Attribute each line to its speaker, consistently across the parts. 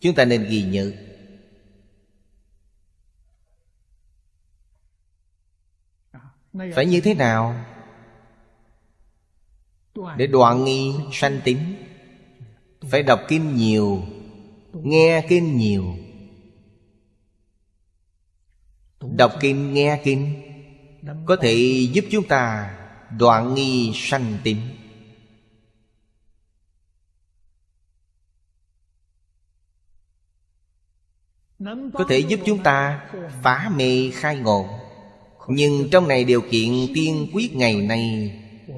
Speaker 1: Chúng ta nên ghi nhớ. Phải như thế nào? Để đoạn nghi sanh tính Phải đọc kinh nhiều Nghe kinh nhiều. Đọc kinh nghe kinh Có thể giúp chúng ta đoạn nghi sanh tính Có thể giúp chúng ta phá mê khai ngộ. Nhưng trong này điều kiện tiên quyết ngày nay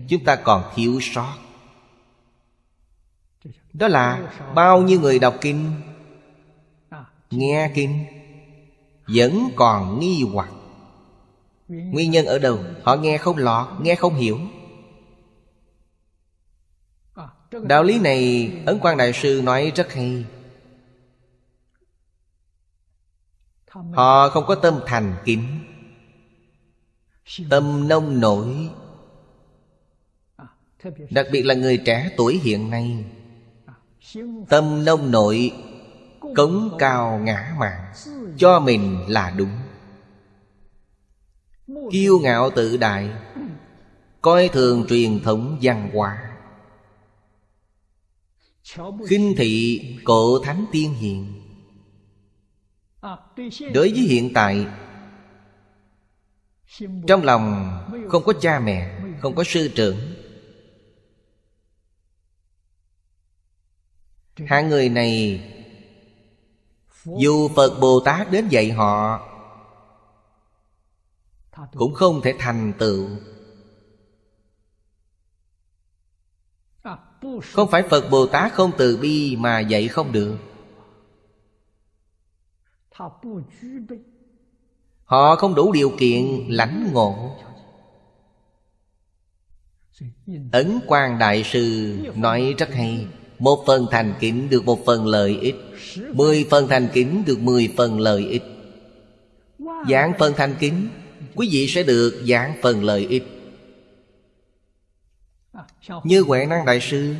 Speaker 1: Chúng ta còn thiếu sót. Đó là bao nhiêu người đọc kinh? Nghe kinh. Vẫn còn nghi hoặc. Nguyên nhân ở đâu? Họ nghe không lọt, nghe không hiểu. Đạo lý này Ấn Quang Đại Sư nói rất hay. Họ không có tâm thành kính. Tâm nông nổi. Đặc biệt là người trẻ tuổi hiện nay. Tâm nông nội Cống cao ngã mạn, Cho mình là đúng. Kiêu ngạo tự đại, Coi thường truyền thống văn hóa. Khinh thị cổ thánh tiên hiền. Đối với hiện tại, Trong lòng không có cha mẹ, Không có sư trưởng. Hai người này, Dù Phật Bồ Tát đến dạy họ, Cũng không thể thành tựu. Không phải Phật Bồ Tát không từ bi mà dạy không được. Họ không đủ điều kiện lãnh ngộ. Ấn Quang Đại Sư nói rất hay. Một phần thành kính được một phần lợi ích. Mười phần thành kính được mười phần lợi ích. Giảng phần thành kính, Quý vị sẽ được giảng phần lợi ích. Như Huệ Năng Đại Sư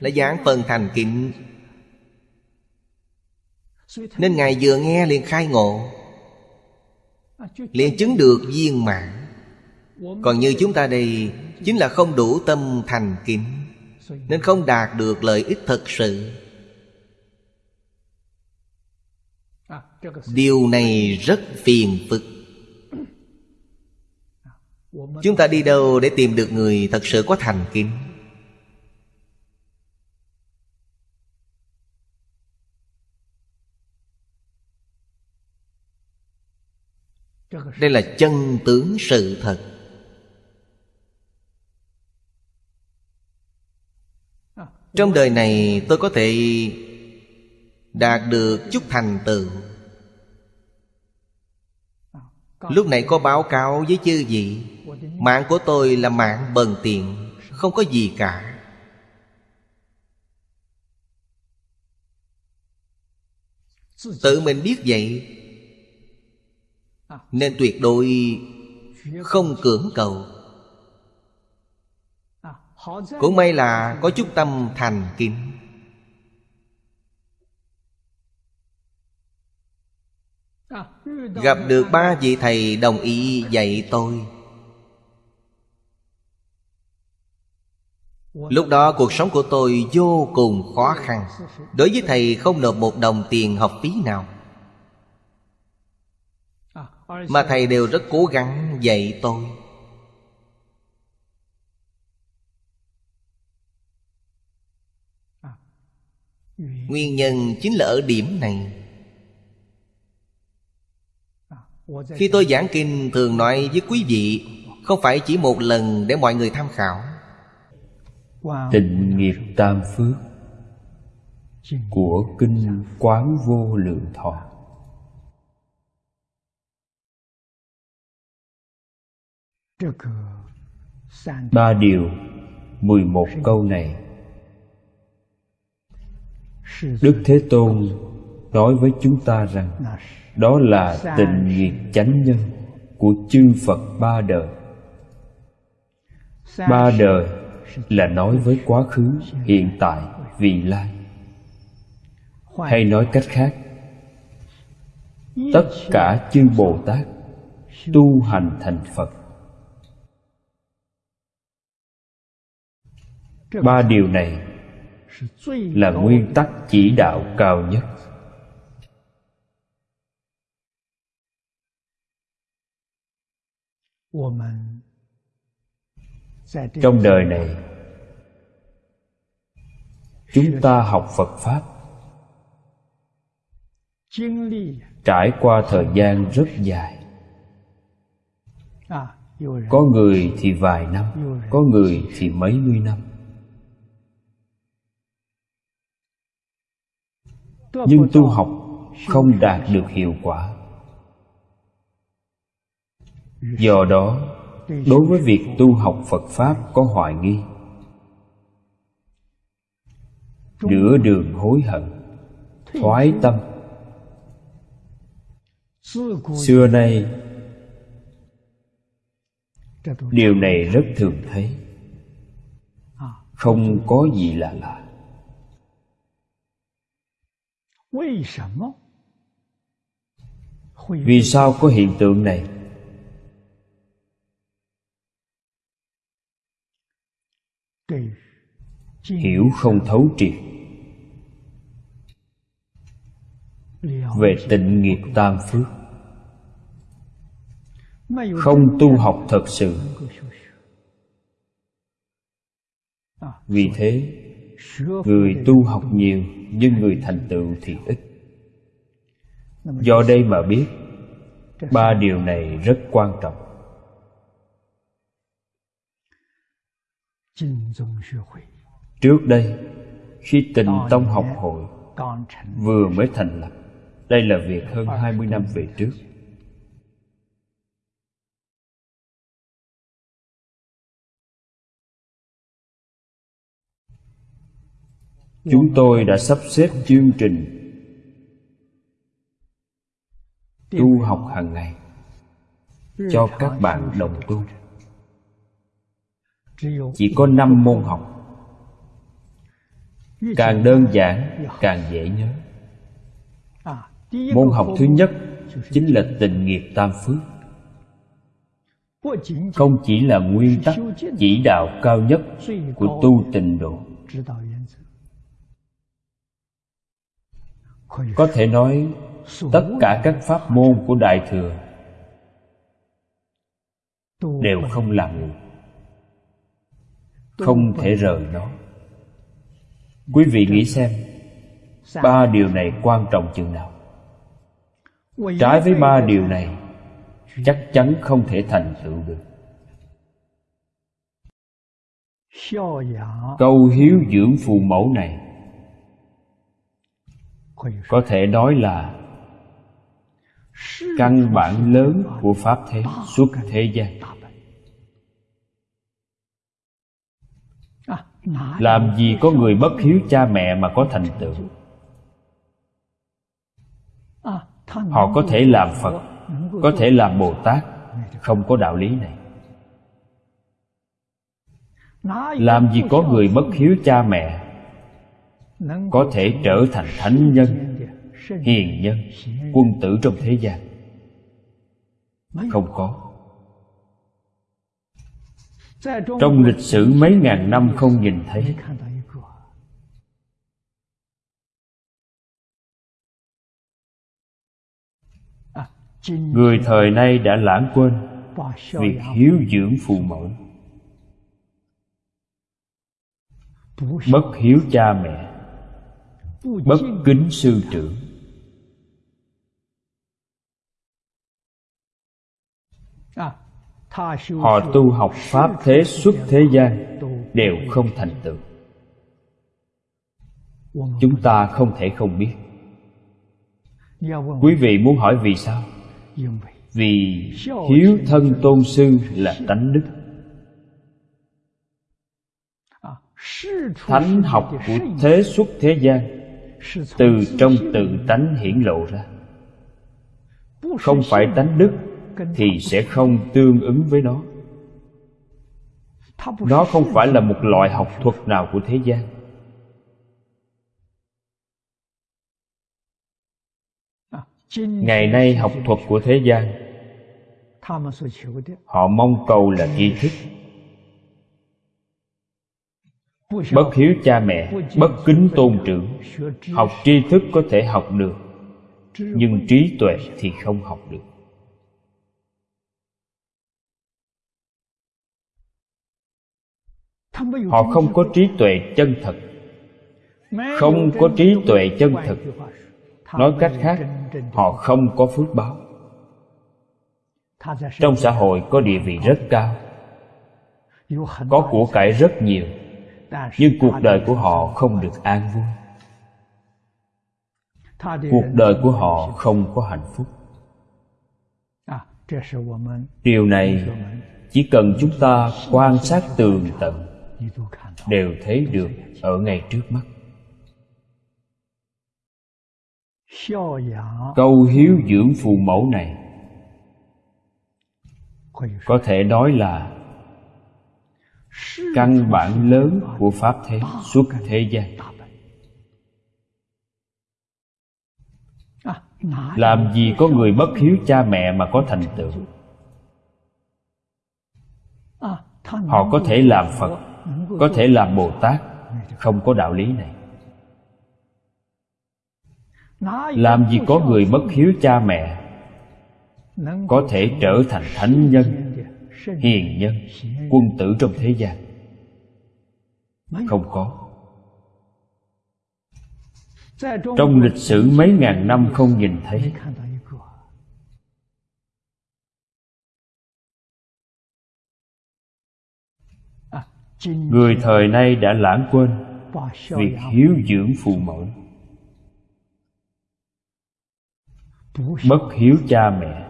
Speaker 1: Là giảng phần thành kính. Nên Ngài vừa nghe liền khai ngộ, liền chứng được viên mãn. Còn như chúng ta đây, chính là không đủ tâm thành kính, nên không đạt được lợi ích thật sự. Điều này rất phiền phức. Chúng ta đi đâu để tìm được người thật sự có thành kính? Đây là chân tướng sự thật. Trong đời này tôi có thể đạt được chút thành tựu. Lúc này có báo cáo với chư vị. Mạng của tôi là mạng bần tiện không có gì cả. Tự mình biết vậy nên tuyệt đối không cưỡng cầu. Cũng may là có chút tâm thành kính. Gặp được ba vị thầy đồng ý dạy tôi. Lúc đó cuộc sống của tôi vô cùng khó khăn. Đối với thầy không nộp một đồng tiền học phí nào mà thầy đều rất cố gắng dạy tôi. Nguyên nhân chính là ở điểm này. Khi tôi giảng kinh, thường nói với quý vị, Không phải chỉ một lần để mọi người tham khảo.
Speaker 2: Tình nghiệp tam phước Của Kinh Quán Vô Lượng Thọ. Ba điều Mười một câu này. Đức Thế Tôn nói với chúng ta rằng Đó là tình nghiệp chánh nhân Của chư Phật ba đời. Ba đời là nói với quá khứ, hiện tại, vị lai. Hay nói cách khác tất cả chư bồ tát tu hành thành phật ba điều này là nguyên tắc chỉ đạo cao nhất. Trong đời này, chúng ta học phật pháp. Trải qua thời gian rất dài. Có người thì vài năm, có người thì mấy mươi năm. Nhưng tu học không đạt được hiệu quả. Do đó, đối với việc tu học phật pháp có hoài nghi. Nửa đường hối hận, thoái tâm. Xưa nay, điều này rất thường thấy. Không có gì là lạ. Vì sao có hiện tượng này? Hiểu không thấu triệt. Về tịnh nghiệp tam phước. Không tu học thật sự. Vì thế người tu học nhiều nhưng người thành tựu thì ít. Do đây mà biết ba điều này rất quan trọng. Trước đây khi tình tông học hội vừa mới thành lập đây là việc hơn 20 năm về trước chúng tôi đã sắp xếp chương trình tu học hàng ngày cho các bạn đồng tu. Chỉ có năm môn học. Càng đơn giản, càng dễ nhớ. Môn học thứ nhất chính là tình nghiệp tam phước. Không chỉ là nguyên tắc chỉ đạo cao nhất của tu tịnh độ có thể nói, tất cả các pháp môn của đại thừa đều không làm được. Không thể rời nó. Quý vị nghĩ xem, ba điều này quan trọng chừng nào? Trái với ba điều này, chắc chắn không thể thành tựu được. Câu hiếu dưỡng phụ mẫu này có thể nói là căn bản lớn của pháp thế suốt thế gian. làm gì có người bất hiếu cha mẹ mà có thành tựu? Họ có thể làm phật có thể làm bồ tát. Không có đạo lý này. Làm gì có người bất hiếu cha mẹ có thể trở thành thánh nhân, hiền nhân, quân tử trong thế gian. Không có. Trong lịch sử mấy ngàn năm không nhìn thấy. Người thời nay đã lãng quên việc hiếu dưỡng phụ mẫu bất hiếu cha mẹ bất kính sư trưởng. Họ tu học pháp thế xuất thế gian đều không thành tựu. Chúng ta không thể không biết. Quý vị muốn hỏi vì sao? Vì hiếu thân tôn sư là tánh đức. Thánh học của thế xuất thế gian từ trong tự tánh hiển lộ ra. Không phải tánh đức thì sẽ không tương ứng với nó. Nó không phải là một loại học thuật nào của thế gian. Ngày nay học thuật của thế gian, họ mong cầu là tri thức bất hiếu cha mẹ, bất kính tôn trưởng. Học tri thức có thể học được, nhưng trí tuệ thì không học được. Họ không có trí tuệ chân thật. Không có trí tuệ chân thực nói cách khác, họ không có phước báo. Trong xã hội có địa vị rất cao, có của cải rất nhiều nhưng cuộc đời của họ không được an vui. Cuộc đời của họ không có hạnh phúc. Điều này chỉ cần chúng ta quan sát tường tận đều thấy được ở ngay trước mắt. Câu hiếu dưỡng phụ mẫu này có thể nói là căn bản lớn của pháp thế suốt thế gian. Làm gì có người bất hiếu cha mẹ mà có thành tựu? Họ có thể làm phật có thể làm bồ tát không có đạo lý này. Làm gì có người bất hiếu cha mẹ có thể trở thành thánh nhân hiền nhân, quân tử trong thế gian. Không có. Trong lịch sử mấy ngàn năm không nhìn thấy. Người thời nay đã lãng quên việc hiếu dưỡng phụ mẫu, bất hiếu cha mẹ,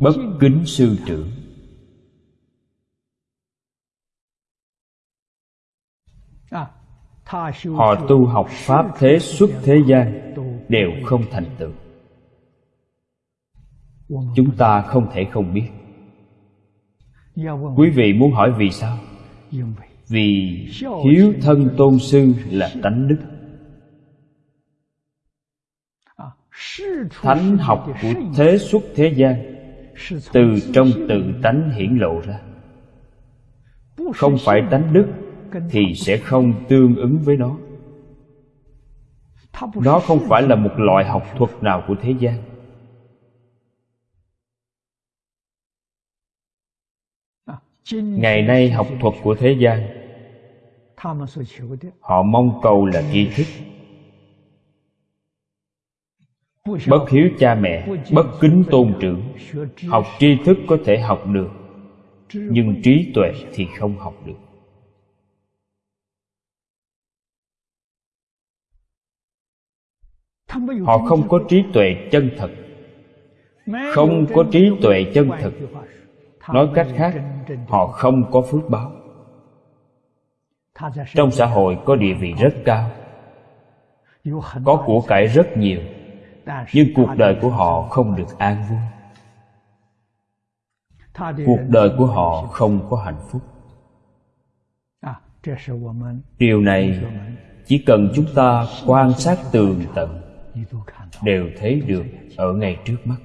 Speaker 2: bất kính sư trưởng. Họ tu học pháp thế xuất thế gian đều không thành tựu. Chúng ta không thể không biết. Quý vị muốn hỏi vì sao? Vì hiếu thân tôn sư là tánh đức. Thánh học của thế xuất thế gian từ trong tự tánh hiển lộ ra. Không phải tánh đức thì sẽ không tương ứng với nó. Nó không phải là một loại học thuật nào của thế gian. Ngày nay học thuật của thế gian họ mong cầu là tri thức. Bất hiếu cha mẹ bất kính tôn trưởng. học tri thức có thể học được nhưng trí tuệ thì không học được họ không có trí tuệ chân thật. Không có trí tuệ chân thực nói cách khác họ không có phước báo. Trong xã hội có địa vị rất cao. Có của cải rất nhiều nhưng cuộc đời của họ không được an vui. Cuộc đời của họ không có hạnh phúc. Điều này chỉ cần chúng ta quan sát tường tận đều thấy được ở ngay trước mắt.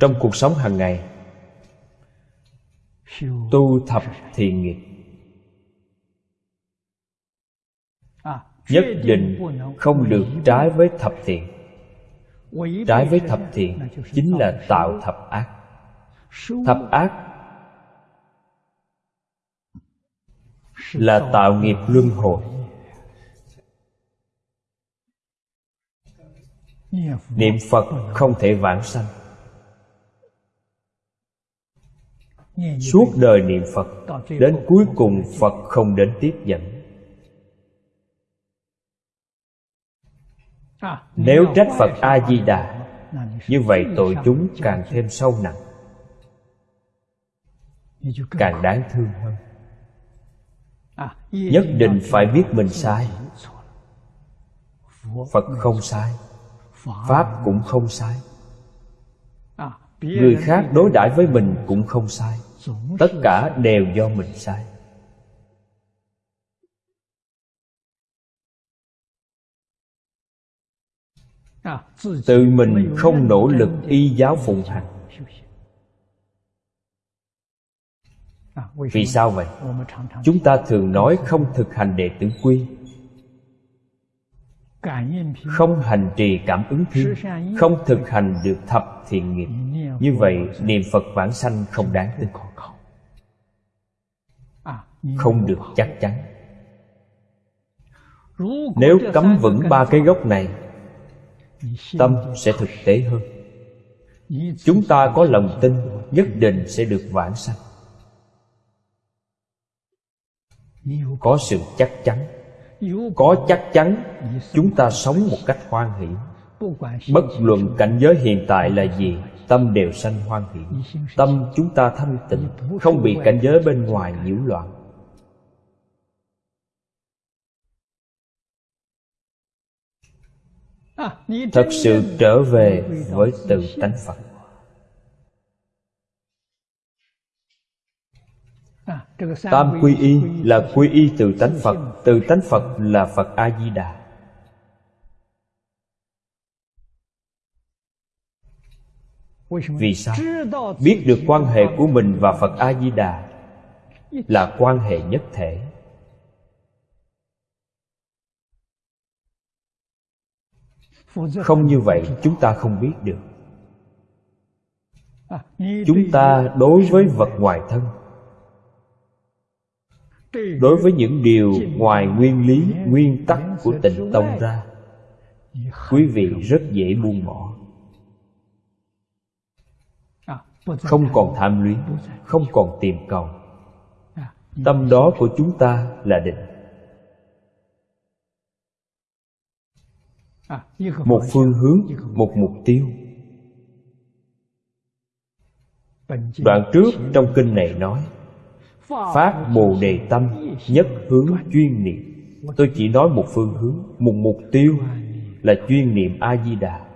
Speaker 2: Trong cuộc sống hàng ngày, tu thập thiện nghiệp. Nhất định không được trái với thập thiện. Trái với thập thiện chính là tạo thập ác. Thập ác là tạo nghiệp luân hồi. Niệm phật không thể vãng sanh. Suốt đời niệm phật, đến cuối cùng phật không đến tiếp dẫn. Nếu trách phật a di đà, như vậy tội chúng càng thêm sâu nặng, càng đáng thương hơn. Nhất định phải biết mình sai. Phật không sai pháp cũng không sai. Người khác đối đãi với mình cũng không sai. Tất cả đều do mình sai. Tự mình không nỗ lực y giáo phụng hành. Vì sao vậy? chúng ta thường nói không thực hành đệ tử quy không hành trì cảm ứng thiên không thực hành được thập thiện nghiệp. Như vậy niệm phật vãng sanh không đáng tin. Không được chắc chắn. Nếu cấm vững ba cái gốc này tâm sẽ thực tế hơn. Chúng ta có lòng tin nhất định sẽ được vãng sanh. Có sự chắc chắn có chắc chắn chúng ta sống một cách hoan hỷ. Bất luận cảnh giới hiện tại là gì, tâm đều sanh hoan hỷ. Tâm chúng ta thanh tịnh, không bị cảnh giới bên ngoài nhiễu loạn. Thật sự trở về với tự tánh phật. Tam quy y là quy y từ tánh phật từ tánh phật là phật a di đà vì sao? Biết được quan hệ của mình và phật a di đà là quan hệ nhất thể. Không như vậy chúng ta không biết được. Chúng ta đối với vật ngoài thân đối với những điều ngoài nguyên lý, nguyên tắc của tịnh tông ra, quý vị rất dễ buông bỏ. Không còn tham luyến, không còn tìm cầu. Tâm đó của chúng ta là định. Một phương hướng, một mục tiêu. Đoạn trước trong kinh này nói phát bồ đề tâm nhất hướng chuyên niệm. Tôi chỉ nói một phương hướng, một mục tiêu là chuyên niệm a di đà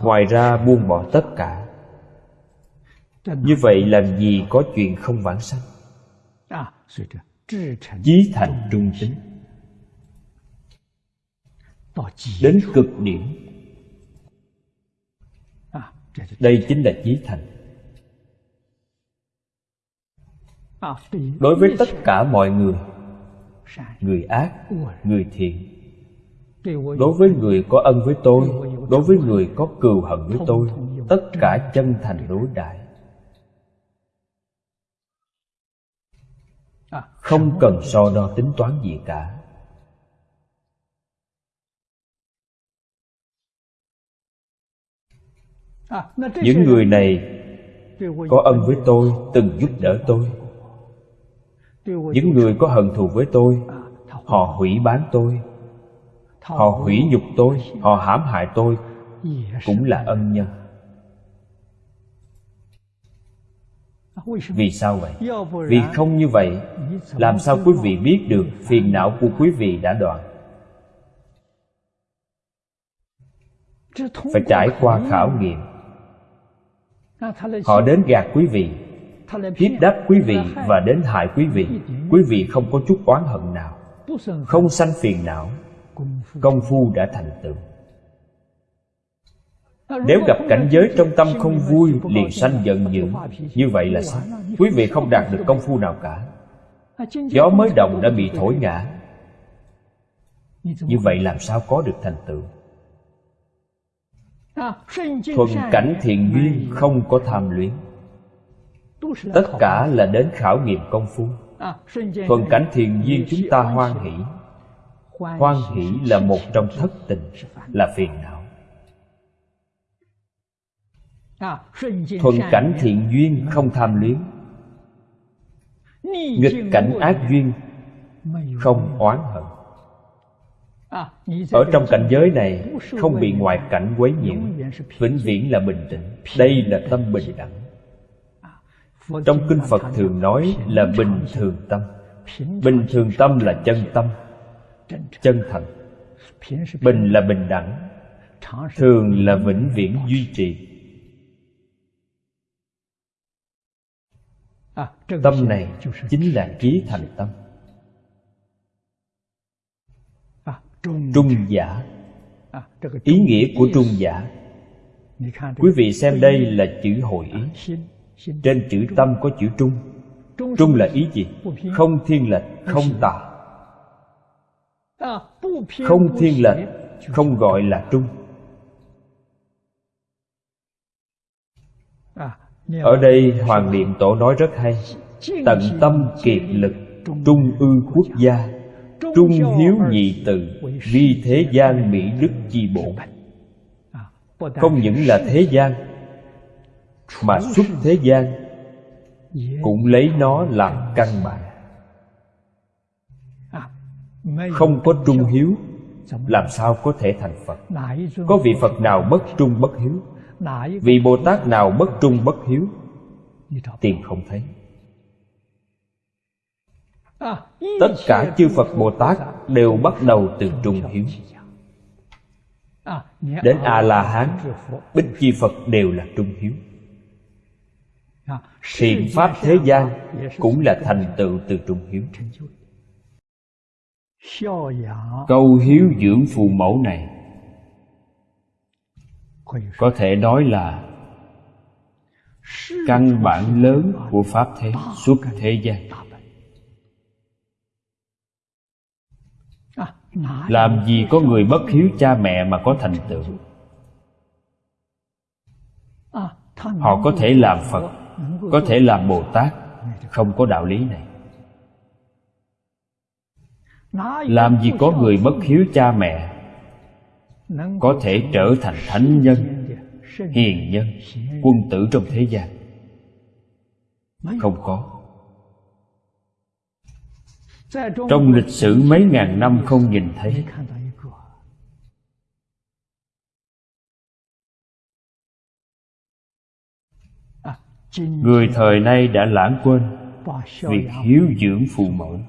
Speaker 2: ngoài ra buông bỏ tất cả. Như vậy làm gì có chuyện không vãng sanh? Chí thành trung tính. Đến cực điểm. Đây chính là chí thành. Đối với tất cả mọi người người ác, người thiện. Đối với người có ân với tôi, đối với người có cừu hận với tôi, tất cả chân thành đối đại. Không cần so đo tính toán gì cả. Những người này có ân với tôi, từng giúp đỡ tôi những người có hận thù với tôi họ hủy bán tôi. Họ hủy nhục tôi họ hãm hại tôi cũng là ân nhân. Vì sao vậy? Vì không như vậy làm sao quý vị biết được phiền não của quý vị đã đoạn? Phải trải qua khảo nghiệm. Họ đến gạt quý vị hiếp đáp quý vị và đến hại quý vị. Quý vị không có chút oán hận nào, không sanh phiền não. Công phu đã thành tựu. Nếu gặp cảnh giới trong tâm không vui, liền sanh giận dữ. Như vậy là sao? Quý vị không đạt được công phu nào cả. Gió mới động đã bị thổi ngã. Như vậy làm sao có được thành tựu? Thuận cảnh thiện duyên không có tham luyến tất cả là đến khảo nghiệm công phu. thuận cảnh thiện duyên chúng ta hoan hỷ. Hoan hỷ là một trong thất tình là phiền não. Thuận cảnh thiện duyên không tham luyến. Nghịch cảnh ác duyên không oán hận. Ở trong cảnh giới này không bị ngoại cảnh quấy nhiễu vĩnh viễn là bình tĩnh. đây là tâm bình đẳng trong kinh phật thường nói là bình thường tâm. Bình thường tâm là chân tâm, chân thành bình là bình đẳng, thường là vĩnh viễn duy trì. Tâm này chính là trí thành tâm. Trung giả. Ý nghĩa của trung giả. Quý vị xem đây là chữ hội ý trên chữ tâm có chữ trung. Trung là ý gì? không thiên lệch không tà. Không thiên lệch không gọi là trung. Ở đây hoàng niệm tổ nói rất hay. Tận tâm kiệt lực trung ư quốc gia. Trung hiếu nhị từ vi thế gian mỹ đức chi bổn không những là thế gian mà xuất thế gian cũng lấy nó làm căn bản. Không có trung hiếu làm sao có thể thành phật? Có vị phật nào bất trung bất hiếu? Vị bồ tát nào bất trung bất hiếu? Tìm không thấy. Tất cả chư phật bồ tát đều bắt đầu từ trung hiếu. đến a la hán bích chi phật đều là trung hiếu thiện pháp thế gian cũng là thành tựu từ trung hiếu. Câu hiếu dưỡng phù mẫu này có thể nói là căn bản lớn của pháp thế, suốt thế gian. Làm gì có người bất hiếu cha mẹ mà có thành tựu? Họ có thể làm phật có thể làm bồ tát. Không có đạo lý này. Làm gì có người bất hiếu cha mẹ, có thể trở thành thánh nhân, hiền nhân, quân tử trong thế gian? Không có. Trong lịch sử mấy ngàn năm không nhìn thấy người thời nay đã lãng quên việc hiếu dưỡng phụ mẫu.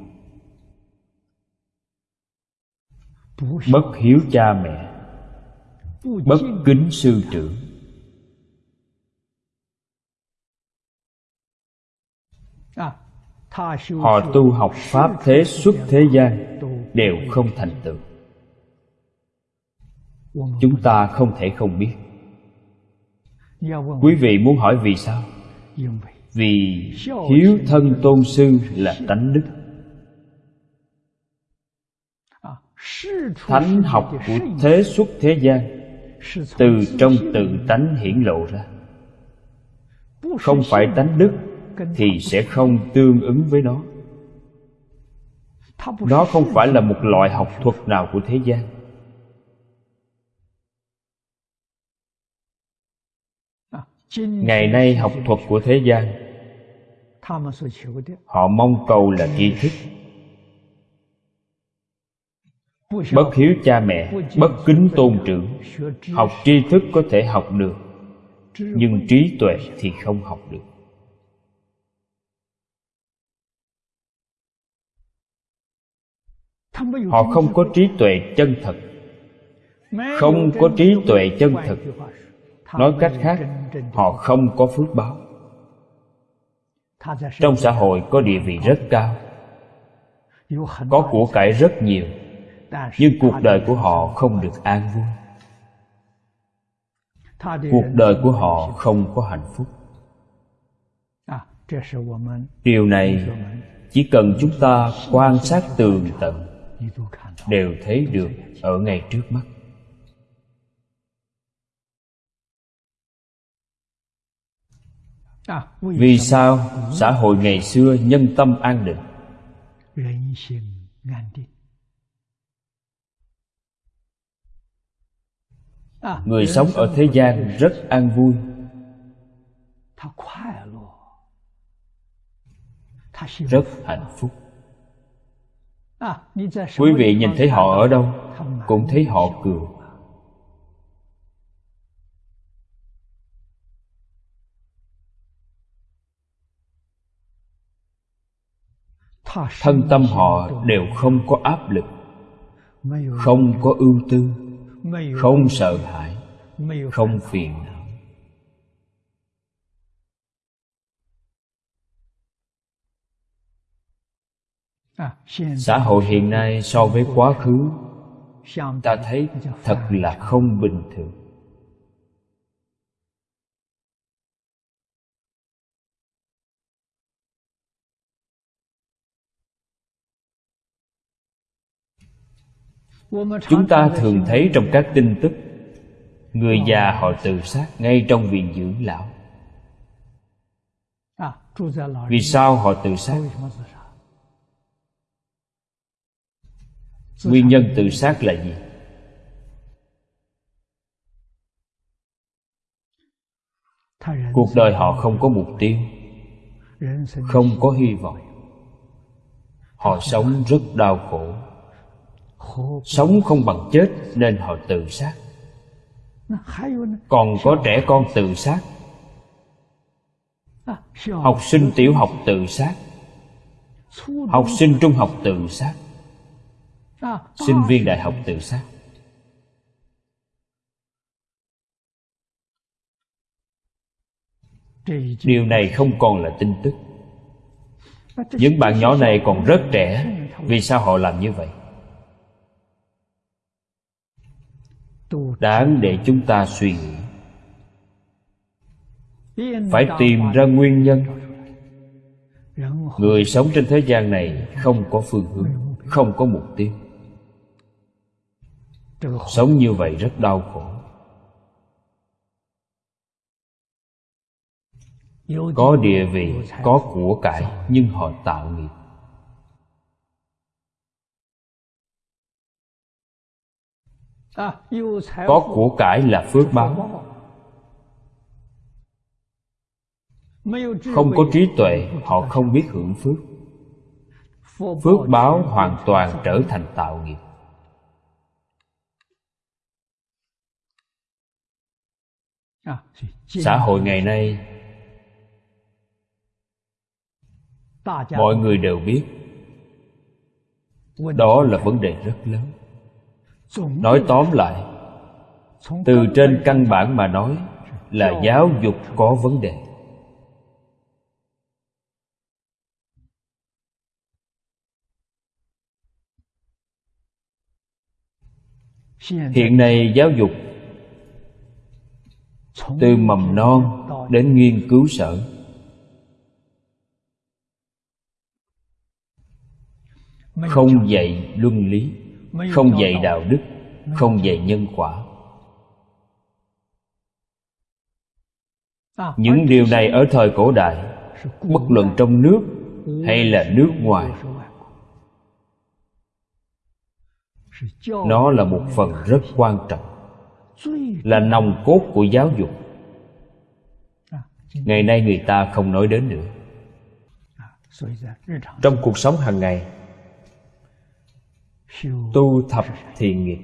Speaker 2: Bất hiếu cha mẹ. Bất kính sư trưởng họ tu học pháp thế xuất thế gian đều không thành tựu. Chúng ta không thể không biết. Quý vị muốn hỏi vì sao vì hiếu thân tôn sư là tánh đức. Thánh học của thế xuất thế gian từ trong tự tánh hiển lộ ra. Không phải tánh đức thì sẽ không tương ứng với nó. Nó không phải là một loại học thuật nào của thế gian ngày nay học thuật của thế gian, họ mong cầu là tri thức. Bất hiếu cha mẹ, bất kính tôn trưởng, học tri thức có thể học được, nhưng trí tuệ thì không học được. Họ không có trí tuệ chân thật. Không có trí tuệ chân thật nói cách khác họ không có phước báo. Trong xã hội có địa vị rất cao có của cải rất nhiều nhưng cuộc đời của họ không được an vui. Cuộc đời của họ không có hạnh phúc. Điều này chỉ cần chúng ta quan sát tường tận đều thấy được ở ngay trước mắt vì sao xã hội ngày xưa nhân tâm an định? Người sống ở thế gian rất an vui. Rất hạnh phúc. Quý vị nhìn thấy họ ở đâu cũng thấy họ cười thân tâm họ đều không có áp lực, không có ưu tư, không sợ hãi, không phiền não. Xã hội hiện nay so với quá khứ, ta thấy thật là không bình thường. Chúng ta thường thấy trong các tin tức, người già họ tự sát ngay trong viện dưỡng lão. Vì sao họ tự sát? Nguyên nhân tự sát là gì? Cuộc đời họ không có mục tiêu, không có hy vọng. Họ sống rất đau khổ sống không bằng chết nên họ tự sát. Còn có trẻ con tự sát. Học sinh tiểu học tự sát. Học sinh trung học tự sát. Sinh viên đại học tự sát. Điều này không còn là tin tức. Những bạn nhỏ này còn rất trẻ. Vì sao họ làm như vậy? Đáng để chúng ta suy nghĩ. Phải tìm ra nguyên nhân. Người sống trên thế gian này không có phương hướng không có mục tiêu. Sống như vậy rất đau khổ. có địa vị có của cải nhưng họ tạo nghiệp có của cải là phước báo. Không có trí tuệ họ không biết hưởng phước. Phước báo hoàn toàn trở thành tạo nghiệp. Xã hội ngày nay mọi người đều biết. Đó là vấn đề rất lớn nói tóm lại từ trên căn bản mà nói là giáo dục có vấn đề. Hiện nay giáo dục từ mầm non đến nghiên cứu sở. Không dạy luân lý không dạy đạo đức không dạy nhân quả. Những điều này ở thời cổ đại bất luận trong nước hay là nước ngoài. nó là một phần rất quan trọng. là nòng cốt của giáo dục. Ngày nay người ta không nói đến nữa. Trong cuộc sống hàng ngày tu thập thiện nghiệp.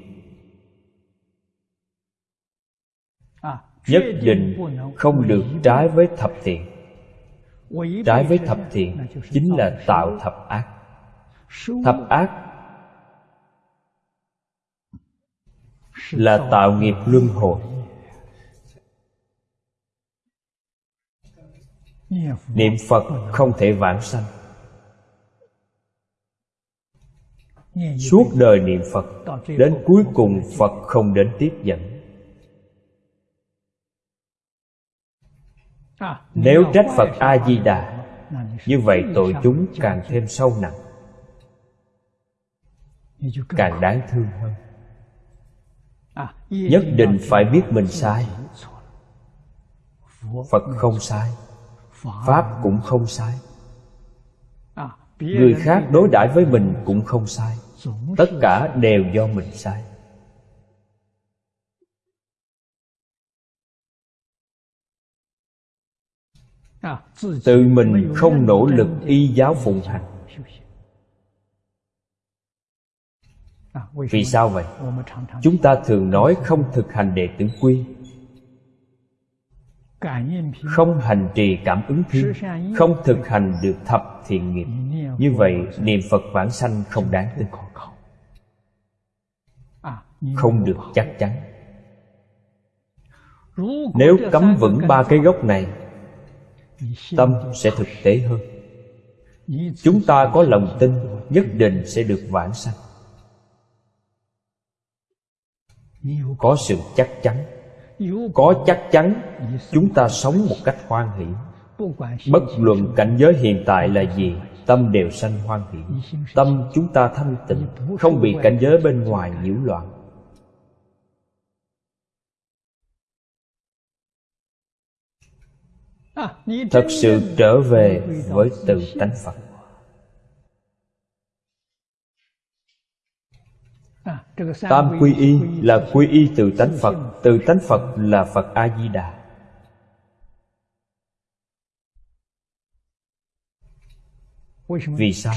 Speaker 2: Nhất định không được trái với thập thiện. Trái với thập thiện chính là tạo thập ác. Thập ác là tạo nghiệp luân hồi. niệm phật không thể vãng sanh suốt đời niệm phật đến cuối cùng phật không đến tiếp dẫn. Nếu trách phật a di đà như vậy tội chúng càng thêm sâu nặng. Càng đáng thương hơn. Nhất định phải biết mình sai. phật không sai. pháp cũng không sai. Người khác đối đãi với mình cũng không sai tất cả đều do mình sai. Tự mình không nỗ lực y giáo phụng hành. Vì sao vậy? Chúng ta thường nói không thực hành đệ tử quy không hành trì cảm ứng thiên không thực hành được thập thiện nghiệp. Như vậy niệm phật vãng sanh không đáng tin. Không được chắc chắn. Nếu cấm vững ba cái gốc này tâm sẽ thực tế hơn. Chúng ta có lòng tin nhất định sẽ được vãng sanh. Có sự chắc chắn có chắc chắn chúng ta sống một cách hoan hỷ. Bất luận cảnh giới hiện tại là gì, tâm đều sanh hoan hỷ. Tâm chúng ta thanh tịnh, không bị cảnh giới bên ngoài nhiễu loạn. Thật sự trở về với tự tánh phật. Tam quy y là quy y từ tánh phật, từ tánh phật là phật a di đà vì sao?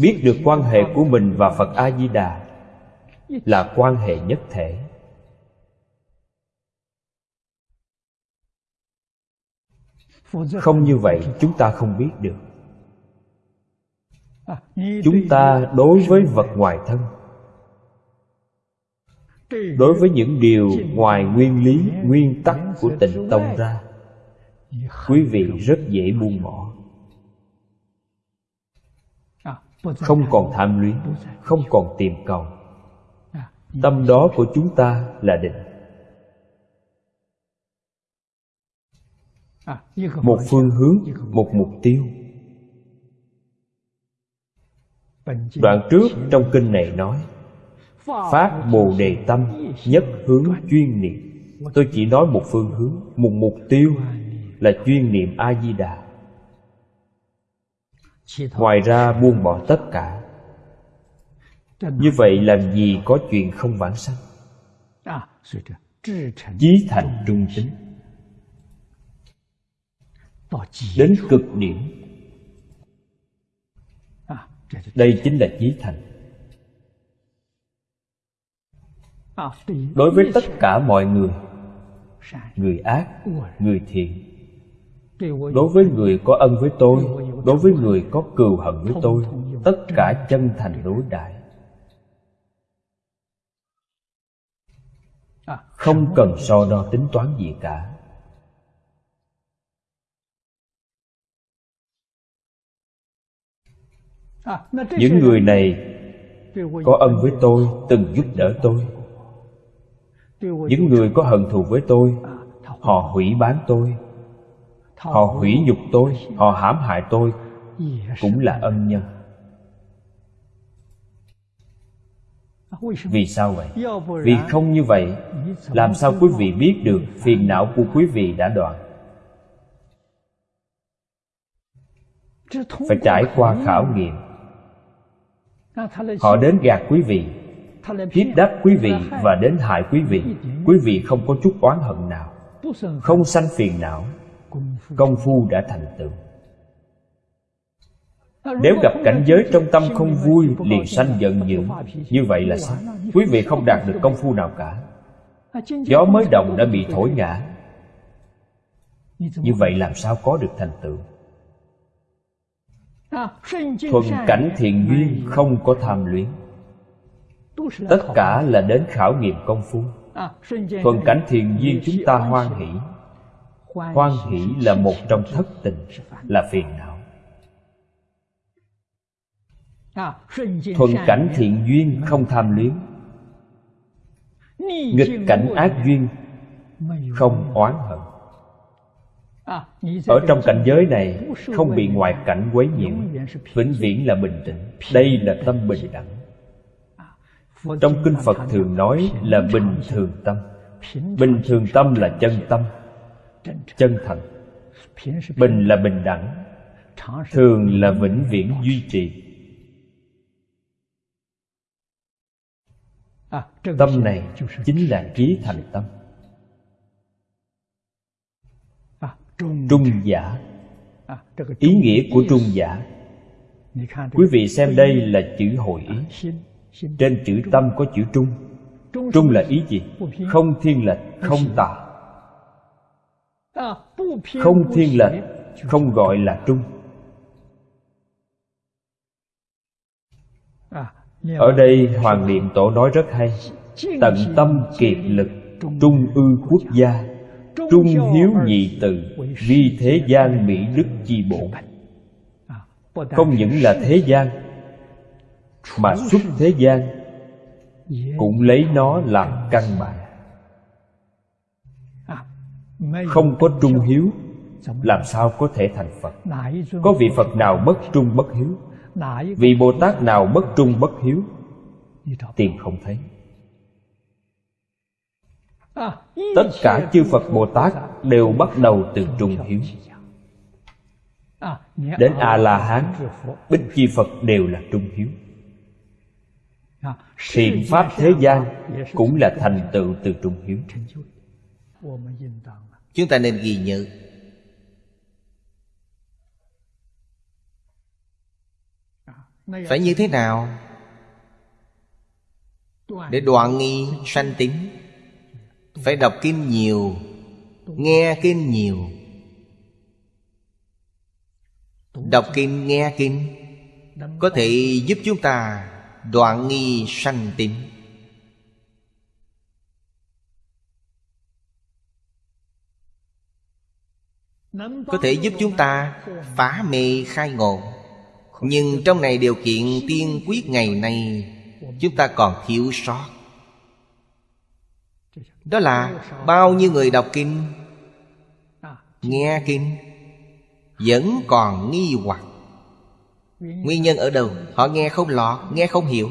Speaker 2: Biết được quan hệ của mình và phật a di đà là quan hệ nhất thể. Không như vậy, chúng ta không biết được. Chúng ta đối với vật ngoài thân đối với những điều ngoài nguyên lý, nguyên tắc của tịnh tông ra, quý vị rất dễ buông bỏ. Không còn tham luyến, không còn tìm cầu. Tâm đó của chúng ta là định. Một phương hướng, một mục tiêu. Đoạn trước trong kinh này nói phát bồ đề tâm, nhất hướng chuyên niệm. Tôi chỉ nói một phương hướng, một mục tiêu là chuyên niệm a di đà ngoài ra buông bỏ tất cả. Như vậy làm gì có chuyện không vãng sanh? Chí thành trung tính. Đến cực điểm. Đây chính là chí thành. Đối với tất cả mọi người người ác, người thiện. Đối với người có ân với tôi, đối với người có cừu hận với tôi, tất cả chân thành đối đãi không cần so đo tính toán gì cả. Những người này có ân với tôi, từng giúp đỡ tôi những người có hận thù với tôi họ hủy bán tôi. Họ hủy nhục tôi họ hãm hại tôi cũng là ân nhân. Vì sao vậy? Vì không như vậy làm sao quý vị biết được phiền não của quý vị đã đoạn? Phải trải qua khảo nghiệm. Họ đến gạt quý vị hiếp đáp quý vị và đến hại quý vị. Quý vị không có chút oán hận nào, không sanh phiền não. Công phu đã thành tựu. Nếu gặp cảnh giới trong tâm không vui, liền sanh giận dữ. Như vậy là sao? Quý vị không đạt được công phu nào cả. Gió mới đồng đã bị thổi ngã. Như vậy làm sao có được thành tựu? Thuần cảnh thiện duyên không có tham luyến tất cả là đến khảo nghiệm công phu. Thuần cảnh thiện duyên chúng ta hoan hỷ. Hoan hỷ là một trong thất tình. là phiền não. Thuần cảnh thiện duyên không tham luyến. Nghịch cảnh ác duyên không oán hận. Ở trong cảnh giới này không bị ngoại cảnh quấy nhiễu vĩnh viễn là bình tĩnh. đây là tâm bình đẳng trong kinh phật thường nói là bình thường tâm. Bình thường tâm là chân tâm, chân thành. Bình là bình đẳng, thường là vĩnh viễn duy trì. Tâm này chính là trí thành tâm. Trung giả. Ý nghĩa của trung giả. Quý vị xem đây là chữ hội ý trên chữ tâm có chữ trung trung là ý gì không thiên lệch không tà không thiên lệch không gọi là trung ở đây hoàng niệm tổ nói rất hay tận tâm kiệt lực trung ư quốc gia trung hiếu nhị từ vi thế gian mỹ đức chi bổn không những là thế gian mà xuất thế gian cũng lấy nó làm căn bản. Không có trung hiếu làm sao có thể thành phật? Có vị phật nào bất trung bất hiếu? Vị bồ tát nào bất trung bất hiếu? Tìm không thấy. Tất cả chư phật bồ tát đều bắt đầu từ trung hiếu. đến a la hán bích chi phật đều là trung hiếu thiện pháp thế gian cũng là thành tựu từ trung hiếu.
Speaker 1: Chúng ta nên ghi nhớ. Phải như thế nào? Để đoạn nghi sanh tính phải đọc kinh nhiều, nghe kinh nhiều. Đọc kinh, nghe kinh, có thể giúp chúng ta đoạn nghi sanh tím có thể giúp chúng ta phá mê khai ngộ, nhưng trong này điều kiện tiên quyết ngày nay, chúng ta còn thiếu sót. Đó là bao nhiêu người đọc kinh, nghe kinh, vẫn còn nghi hoặc nguyên nhân ở đâu? Họ nghe không lọt, nghe không hiểu.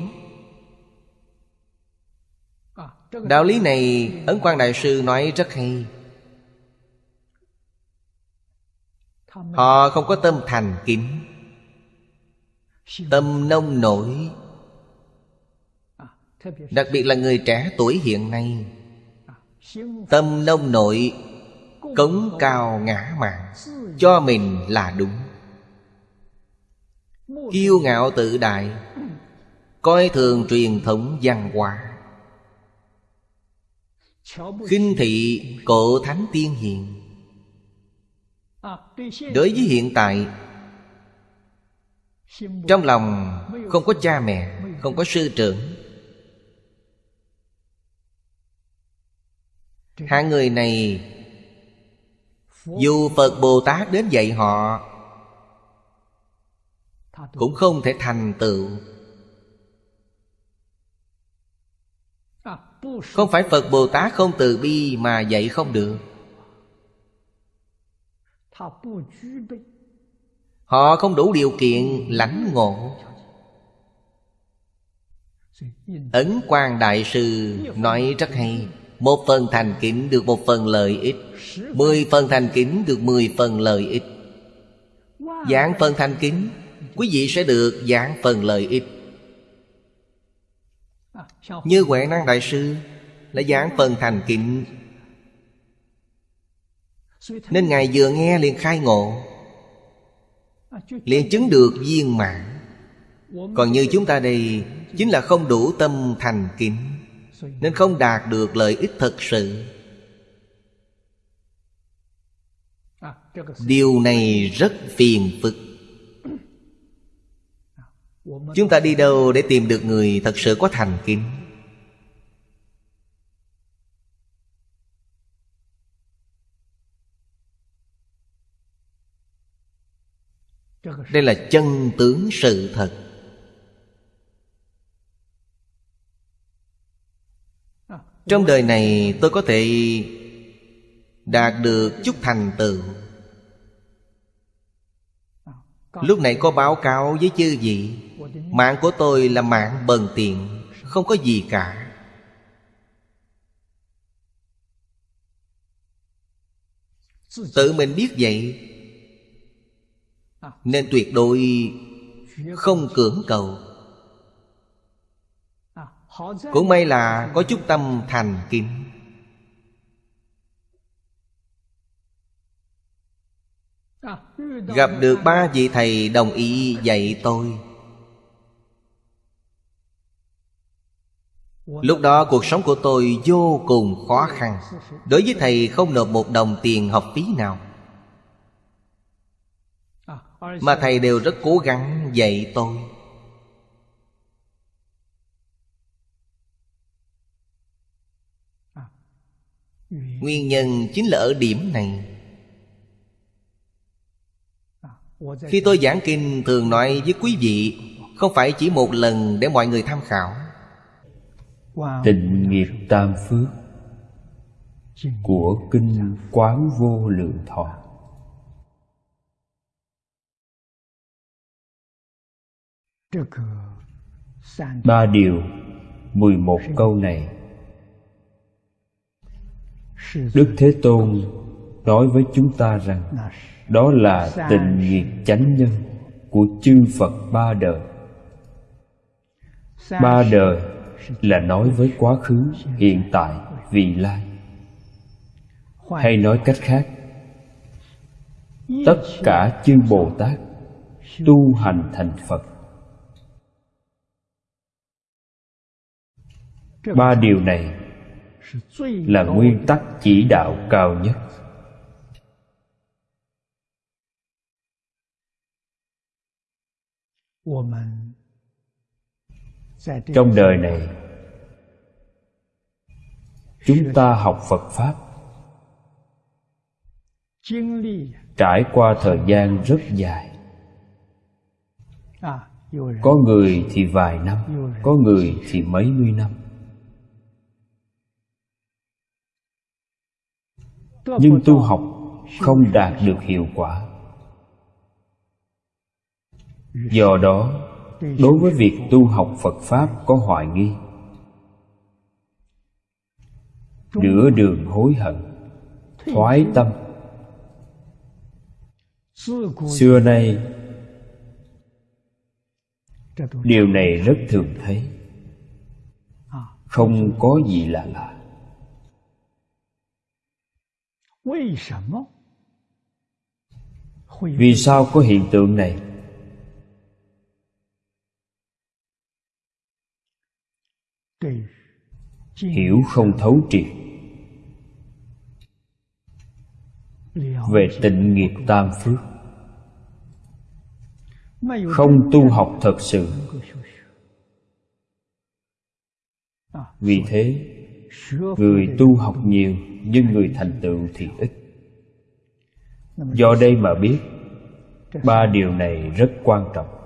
Speaker 1: Đạo lý này ấn quan đại sư nói rất hay. Họ không có tâm thành kính. Tâm nông nổi. Đặc biệt là người trẻ tuổi hiện nay. Tâm nông nội cống cao ngã mạn, cho mình là đúng kiêu ngạo tự đại, coi thường truyền thống văn hóa. Khinh thị cổ thánh tiên hiền. Đối với hiện tại, trong lòng không có cha mẹ, không có sư trưởng. Hai người này, dù phật bồ tát đến dạy họ cũng không thể thành tựu. Không phải phật bồ tát không từ bi mà dạy không được. Họ không đủ điều kiện lãnh ngộ. Ấn quan đại sư nói rất hay, một phần thành kính được một phần lợi ích, Mười phần thành kính được mười phần lợi ích. Dạng phần thành kính Quý vị sẽ được giảng phần lợi ích Như Huệ Năng Đại Sư Là giảng phần thành kính. Nên Ngài vừa nghe liền khai ngộ, liền chứng được viên mãn. Còn như chúng ta đây, Chính là không đủ tâm thành kính, nên không đạt được lợi ích thật sự. Điều này rất phiền phức chúng ta đi đâu để tìm được người thật sự có thành kính? Đây là chân tướng sự thật. Trong đời này, tôi có thể Đạt được chút thành tựu. Lúc này có báo cáo với chư vị, Mạng của tôi là mạng bần tiện, Không có gì cả. Tự mình biết vậy, Nên tuyệt đối Không cưỡng cầu. Cũng may là có chút tâm thành kính. Gặp được ba vị thầy đồng ý dạy tôi. Lúc đó cuộc sống của tôi vô cùng khó khăn. Đối với thầy không nộp một đồng tiền học phí nào. Mà thầy đều rất cố gắng dạy tôi. Nguyên nhân chính là ở điểm này. Khi tôi giảng kinh thường nói với quý vị Không phải chỉ một lần để mọi người tham khảo.
Speaker 2: Tịnh nghiệp tam phước Của Kinh Quán Vô Lượng Thọ. Ba điều mười một câu này. Đức Thế Tôn nói với chúng ta rằng Đó là tình nghiệp chánh nhân của chư Phật ba đời. Ba đời là nói với quá khứ, hiện tại, vị lai. Hay nói cách khác Tất cả chư Bồ Tát tu hành thành Phật. Ba điều này là nguyên tắc chỉ đạo cao nhất trong đời này chúng ta học phật pháp. Trải qua thời gian rất dài. Có người thì vài năm có người thì mấy mươi năm. Nhưng tu học không đạt được hiệu quả do đó, đối với việc tu học phật pháp có hoài nghi. Nửa đường hối hận, thoái tâm. Xưa nay, điều này rất thường thấy. Không có gì là lạ. Vì sao có hiện tượng này? Hiểu không thấu triệt. Về tịnh nghiệp tam phước. Không tu học thật sự. Vì thế, người tu học nhiều nhưng người thành tựu thì ít. Do đây mà biết, ba điều này rất quan trọng.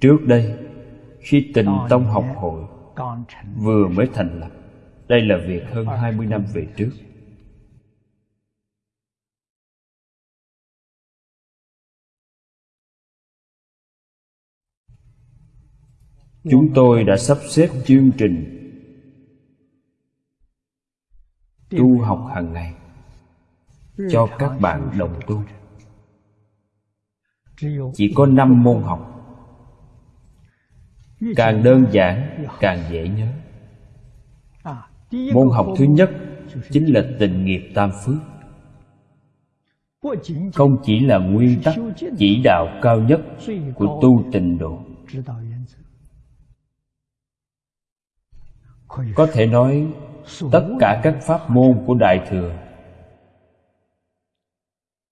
Speaker 2: Trước đây khi tình tông học hội vừa mới thành lập đây là việc hơn 20 năm về trước. Chúng tôi đã sắp xếp chương trình tu học hàng ngày cho các bạn đồng tu chỉ có năm môn học. Càng đơn giản càng dễ nhớ. Môn học thứ nhất chính là tình nghiệp tam phước. Không chỉ là nguyên tắc chỉ đạo cao nhất của tu tịnh độ. Có thể nói tất cả các pháp môn của đại thừa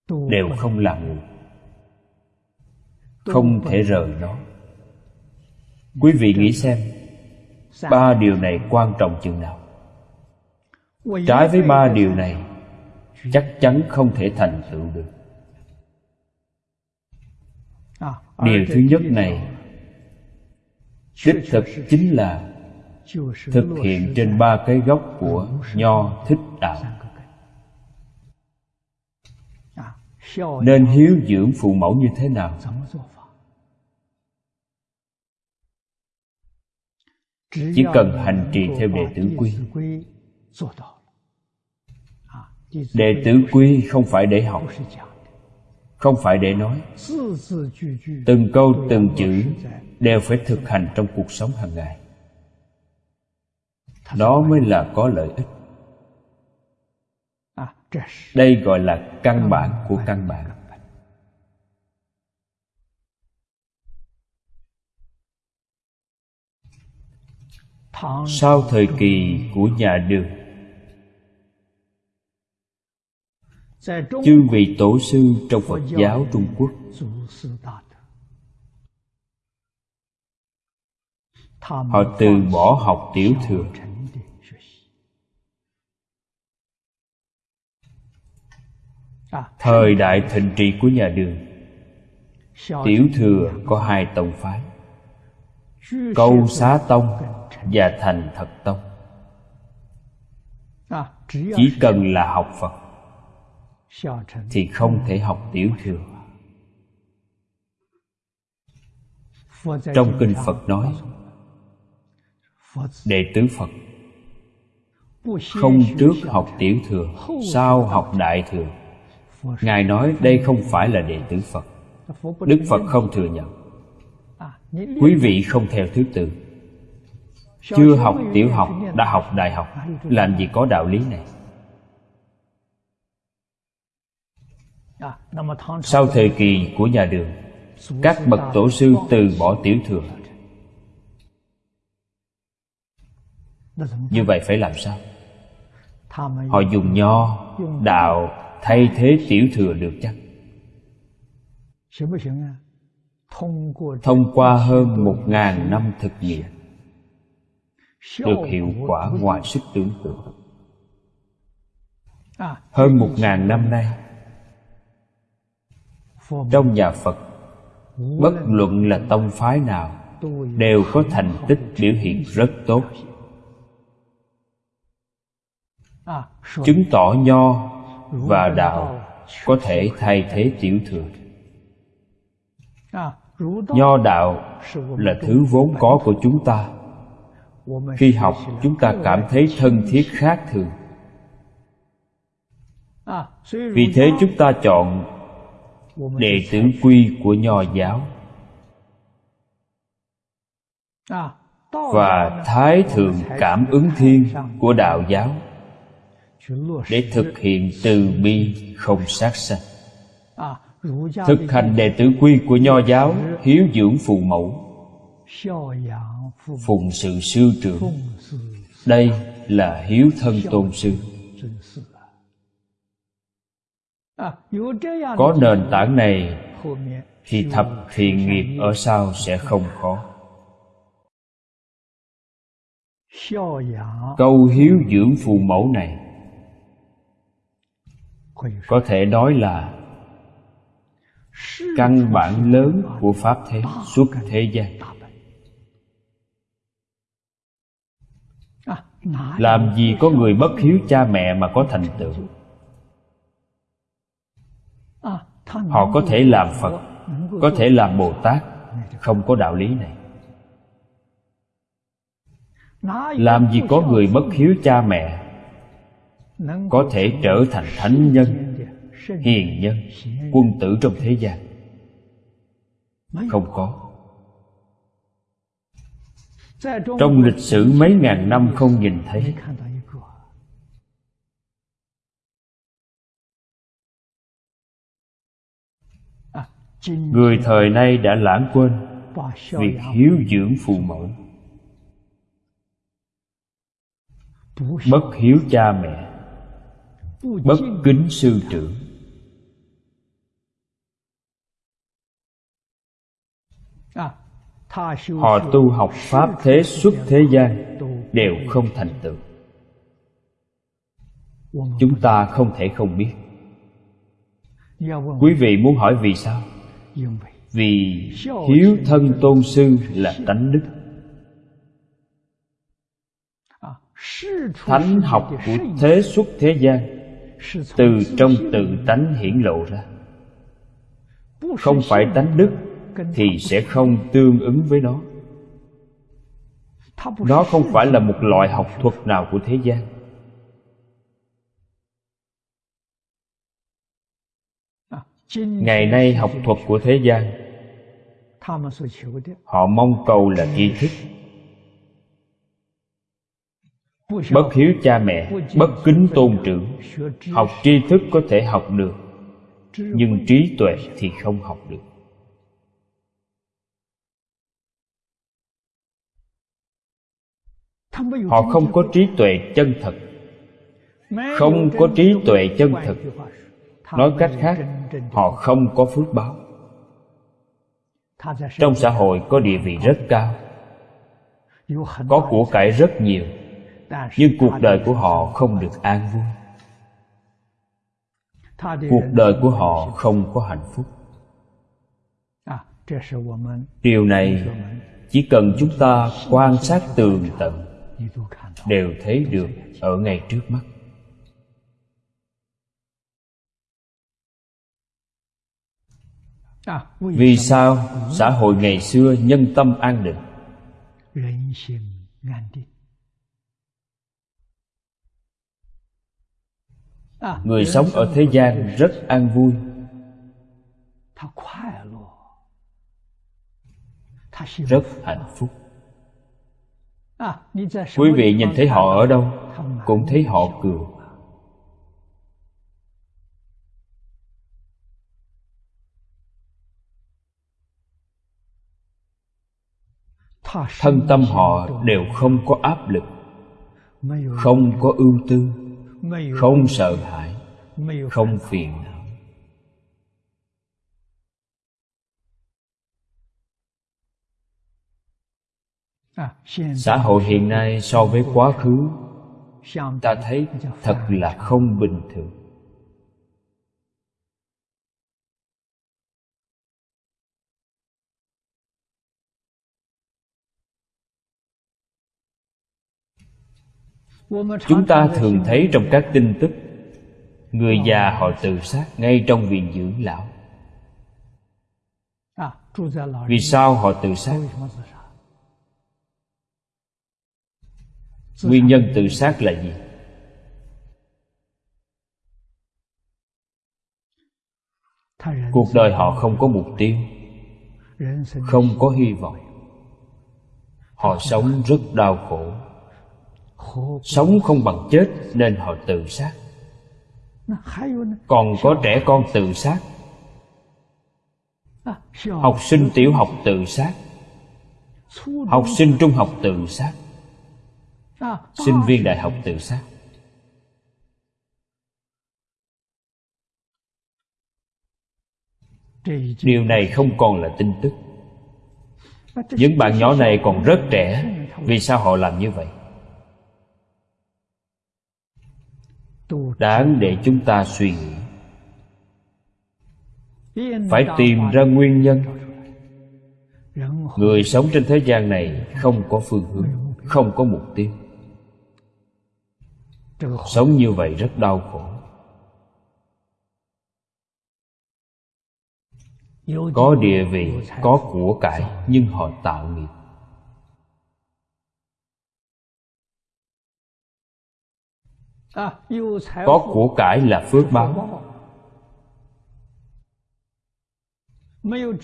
Speaker 2: đều không là ngụ không thể rời nó. Quý vị nghĩ xem ba điều này quan trọng chừng nào? Trái với ba điều này chắc chắn không thể thành tựu được. Điều thứ nhất này đích thực chính là thực hiện trên ba cái gốc của nho thích đạo. Nên hiếu dưỡng phụ mẫu như thế nào chỉ cần hành trì theo đệ tử quy đệ tử quy không phải để học không phải để nói。từng câu từng chữ đều phải thực hành trong cuộc sống hàng ngày。đó mới là có lợi ích。đây gọi là căn bản của căn bản sau thời kỳ của nhà đường, chư vị tổ sư trong phật giáo trung quốc họ từ bỏ học tiểu thừa. Thời đại thịnh trị của nhà đường, tiểu thừa có hai tông phái, câu xá tông và thành thật tông. Chỉ cần là học phật thì không thể học tiểu thừa. Trong kinh phật nói đệ tử phật không trước học tiểu thừa sau học đại thừa. Ngài nói đây không phải là đệ tử phật. Đức phật không thừa nhận. Quý vị không theo thứ tự chưa học tiểu học, đã học đại học, làm gì có đạo lý này? Sau thời kỳ của nhà đường, các bậc tổ sư từ bỏ tiểu thừa. Như vậy phải làm sao? Họ dùng nho, đạo thay thế tiểu thừa được chắc. Thông qua hơn một ngàn năm thực nghiệm được hiệu quả ngoài sức tưởng tượng. Hơn một ngàn năm nay trong nhà phật bất luận là tông phái nào đều có thành tích biểu hiện rất tốt. Chứng tỏ nho và đạo có thể thay thế tiểu thừa. Nho đạo là thứ vốn có của chúng ta khi học, chúng ta cảm thấy thân thiết khác thường. Vì thế chúng ta chọn đệ tử quy của nho giáo. Và thái thượng cảm ứng thiên của đạo giáo để thực hiện từ bi không sát sanh. Thực hành đệ tử quy của nho giáo hiếu dưỡng phụ mẫu phụng sự sư trưởng. Đây là hiếu thân tôn sư. Có nền tảng này thì thập thiện nghiệp ở sau sẽ không khó. Câu hiếu dưỡng phụ mẫu này có thể nói là căn bản lớn của pháp thế, suốt thế gian. Làm gì có người bất hiếu cha mẹ mà có thành tựu? Họ có thể làm phật, có thể làm bồ tát không có đạo lý này. Làm gì có người bất hiếu cha mẹ, có thể trở thành thánh nhân, hiền nhân, quân tử trong thế gian? Không có trong lịch sử mấy ngàn năm không nhìn thấy. Người thời nay đã lãng quên việc hiếu dưỡng phụ mẫu. Bất hiếu cha mẹ. Bất kính sư trưởng. Họ tu học pháp thế xuất thế gian đều không thành tựu. Chúng ta không thể không biết. Quý vị muốn hỏi vì sao? Vì hiếu thân tôn sư là tánh đức. Thánh học của thế xuất thế gian từ trong tự tánh hiển lộ ra. Không phải tánh đức thì sẽ không tương ứng với nó. Nó không phải là một loại học thuật nào của thế gian. Ngày nay học thuật của thế gian họ mong cầu là tri thức. Bất hiếu cha mẹ bất kính tôn trưởng học tri thức có thể học được nhưng trí tuệ thì không học được họ không có trí tuệ chân thật. Không có trí tuệ chân thật. nói cách khác họ không có phước báo. Trong xã hội có địa vị rất cao. có của cải rất nhiều nhưng cuộc đời của họ không được an vui. Cuộc đời của họ không có hạnh phúc. điều này chỉ cần chúng ta quan sát tường tận đều thấy được ở ngay trước mắt. Vì sao xã hội ngày xưa nhân tâm an định? Người sống ở thế gian rất an vui. Rất hạnh phúc quý vị nhìn thấy họ ở đâu, cũng thấy họ cười. Thân tâm họ đều không có áp lực, không có ưu tư, không sợ hãi, không phiền xã hội hiện nay so với quá khứ, ta thấy thật là không bình thường. Chúng ta thường thấy trong các tin tức, người già họ tự sát ngay trong viện dưỡng lão. Vì sao họ tự sát? Nguyên nhân tự sát là gì? Cuộc đời họ không có mục tiêu, không có hy vọng. Họ sống rất đau khổ. Sống không bằng chết nên họ tự sát. Còn có trẻ con tự sát. Học sinh tiểu học tự sát. Học sinh trung học tự sát sinh viên đại học tự sát. Điều này không còn là tin tức. Những bạn nhỏ này còn rất trẻ. Vì sao họ làm như vậy? Đáng để chúng ta suy nghĩ. Phải tìm ra nguyên nhân. Người sống trên thế gian này không có phương hướng không có mục tiêu sống như vậy rất đau khổ. Có địa vị có của cải nhưng họ tạo nghiệp. Có của cải là phước báo.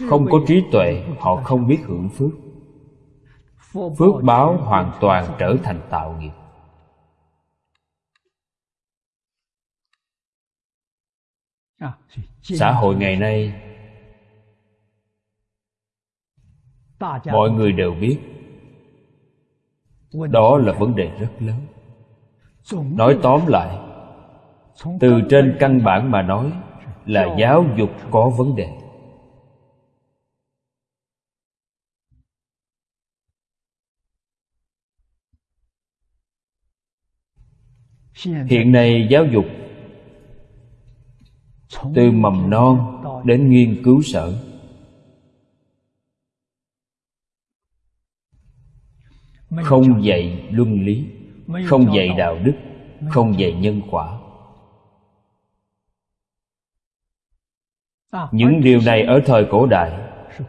Speaker 2: Không có trí tuệ họ không biết hưởng phước. Phước báo hoàn toàn trở thành tạo nghiệp xã hội ngày nay mọi người đều biết. Đó là vấn đề rất lớn. Nói tóm lại từ trên căn bản mà nói là giáo dục có vấn đề. Hiện nay giáo dục từ mầm non đến nghiên cứu sở. Không dạy luân lý, không dạy đạo đức, không dạy nhân quả. Những điều này ở thời cổ đại,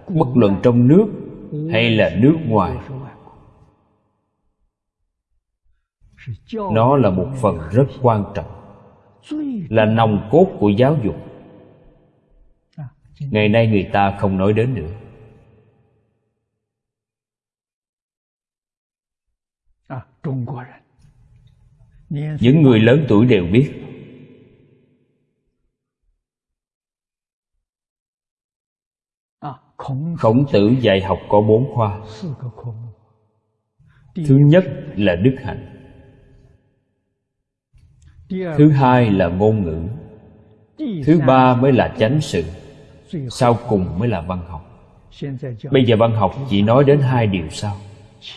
Speaker 2: bất luận trong nước hay là nước ngoài, nó là một phần rất quan trọng là nòng cốt của giáo dục. Ngày nay người ta không nói đến nữa. Những người lớn tuổi đều biết. Khổng tử dạy học có bốn khoa. Thứ nhất là đức hạnh thứ hai là ngôn ngữ. Thứ ba mới là chánh sự. Sau cùng mới là văn học. Bây giờ văn học chỉ nói đến hai điều sau.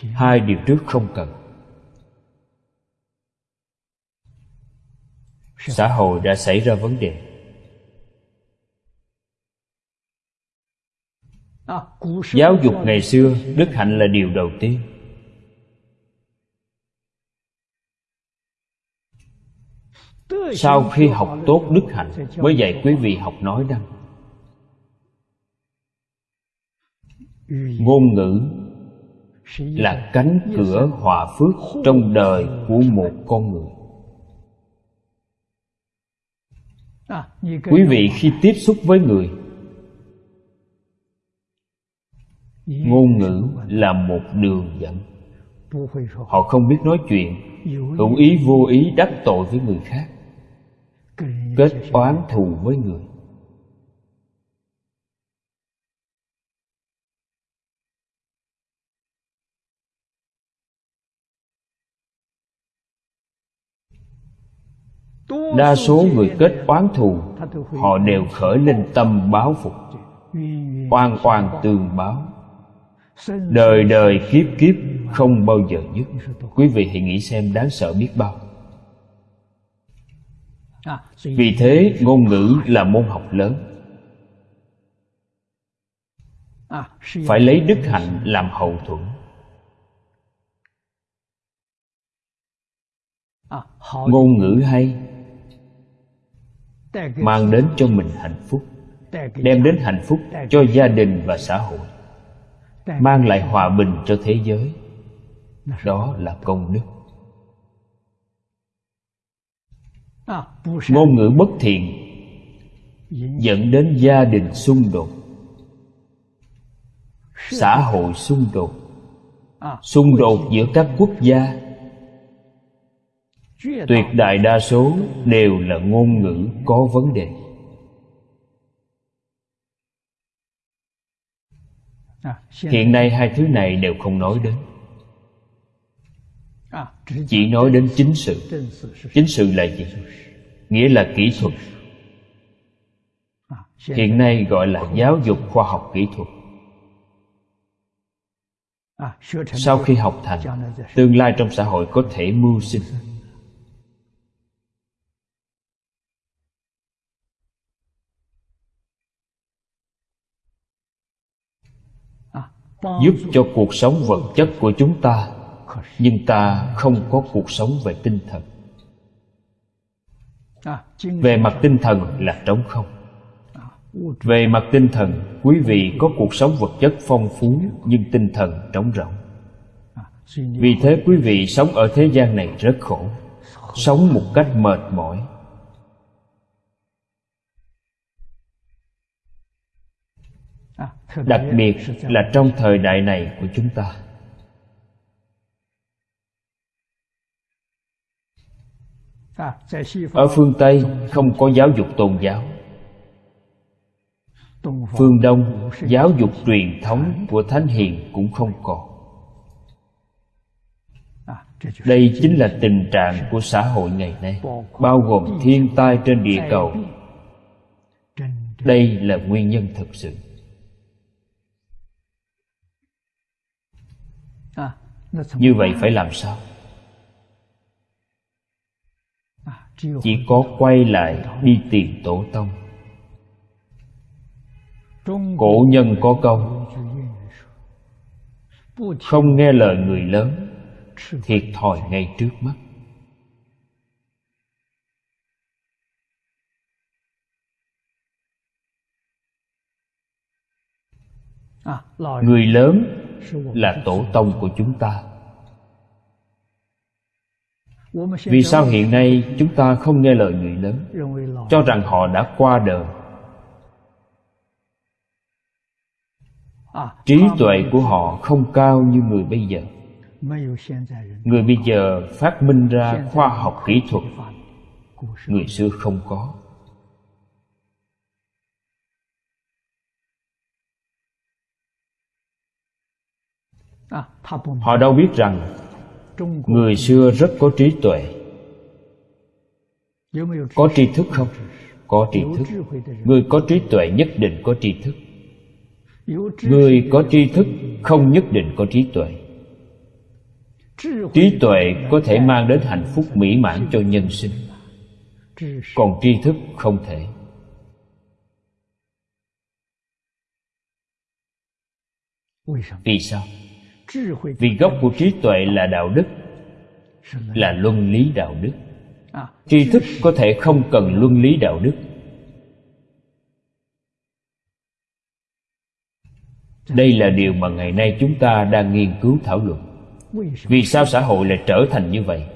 Speaker 2: Hai điều trước không cần. Xã hội đã xảy ra vấn đề. Giáo dục ngày xưa đức hạnh là điều đầu tiên sau khi học tốt đức hạnh, mới dạy quý vị học nói đăng. Ngôn ngữ là cánh cửa hòa phước trong đời của một con người. Quý vị khi tiếp xúc với người, ngôn ngữ là một đường dẫn. Họ không biết nói chuyện, hữu ý vô ý đắc tội với người khác kết oán thù với người. Đa số người kết oán thù, họ đều khởi lên tâm báo phục, oan oan tương báo. Đời đời kiếp kiếp không bao giờ dứt. Quý vị hãy nghĩ xem đáng sợ biết bao vì thế ngôn ngữ là môn học lớn. Phải lấy đức hạnh làm hậu thuẫn. Ngôn ngữ hay mang đến cho mình hạnh phúc đem đến hạnh phúc cho gia đình và xã hội. Mang lại hòa bình cho thế giới. Đó là công đức ngôn ngữ bất thiện dẫn đến gia đình xung đột. Xã hội xung đột. Xung đột giữa các quốc gia. Tuyệt đại đa số đều là ngôn ngữ có vấn đề. Hiện nay hai thứ này đều không nói đến À. chỉ nói đến chính sự. Chính sự là gì? Nghĩa là kỹ thuật. Hiện nay gọi là giáo dục khoa học kỹ thuật. Sau khi học thành, tương lai trong xã hội có thể mưu sinh. Giúp cho cuộc sống vật chất của chúng ta nhưng ta không có cuộc sống về tinh thần. Về mặt tinh thần là trống không. Về mặt tinh thần quý vị có cuộc sống vật chất phong phú nhưng tinh thần trống rỗng. Vì thế quý vị sống ở thế gian này rất khổ. Sống một cách mệt mỏi. Đặc biệt là trong thời đại này của chúng ta ở phương tây không có giáo dục tôn giáo. Phương đông giáo dục truyền thống của thánh hiền cũng không còn. Đây chính là tình trạng của xã hội ngày nay bao gồm thiên tai trên địa cầu. đây là nguyên nhân thực sự. Như vậy phải làm sao chỉ có quay lại đi tìm tổ tông. Cổ nhân có câu không nghe lời người lớn thiệt thòi ngay trước mắt. Người lớn là tổ tông của chúng ta vì sao hiện nay chúng ta không nghe lời người lớn? Cho rằng họ đã qua đời. Trí tuệ của họ không cao như người bây giờ. Người bây giờ phát minh ra khoa học kỹ thuật người xưa không có. Họ đâu biết rằng người xưa rất có trí tuệ. Có tri thức không? Có tri thức. người có trí tuệ nhất định có tri thức. Người có tri thức không nhất định có trí tuệ. Trí tuệ có thể mang đến hạnh phúc mỹ mãn cho nhân sinh. Còn tri thức không thể. Vì sao vì gốc của trí tuệ là đạo đức là luân lý đạo đức. Tri thức có thể không cần luân lý đạo đức. Đây là điều mà ngày nay chúng ta đang nghiên cứu thảo luận. Vì sao xã hội lại trở thành như vậy?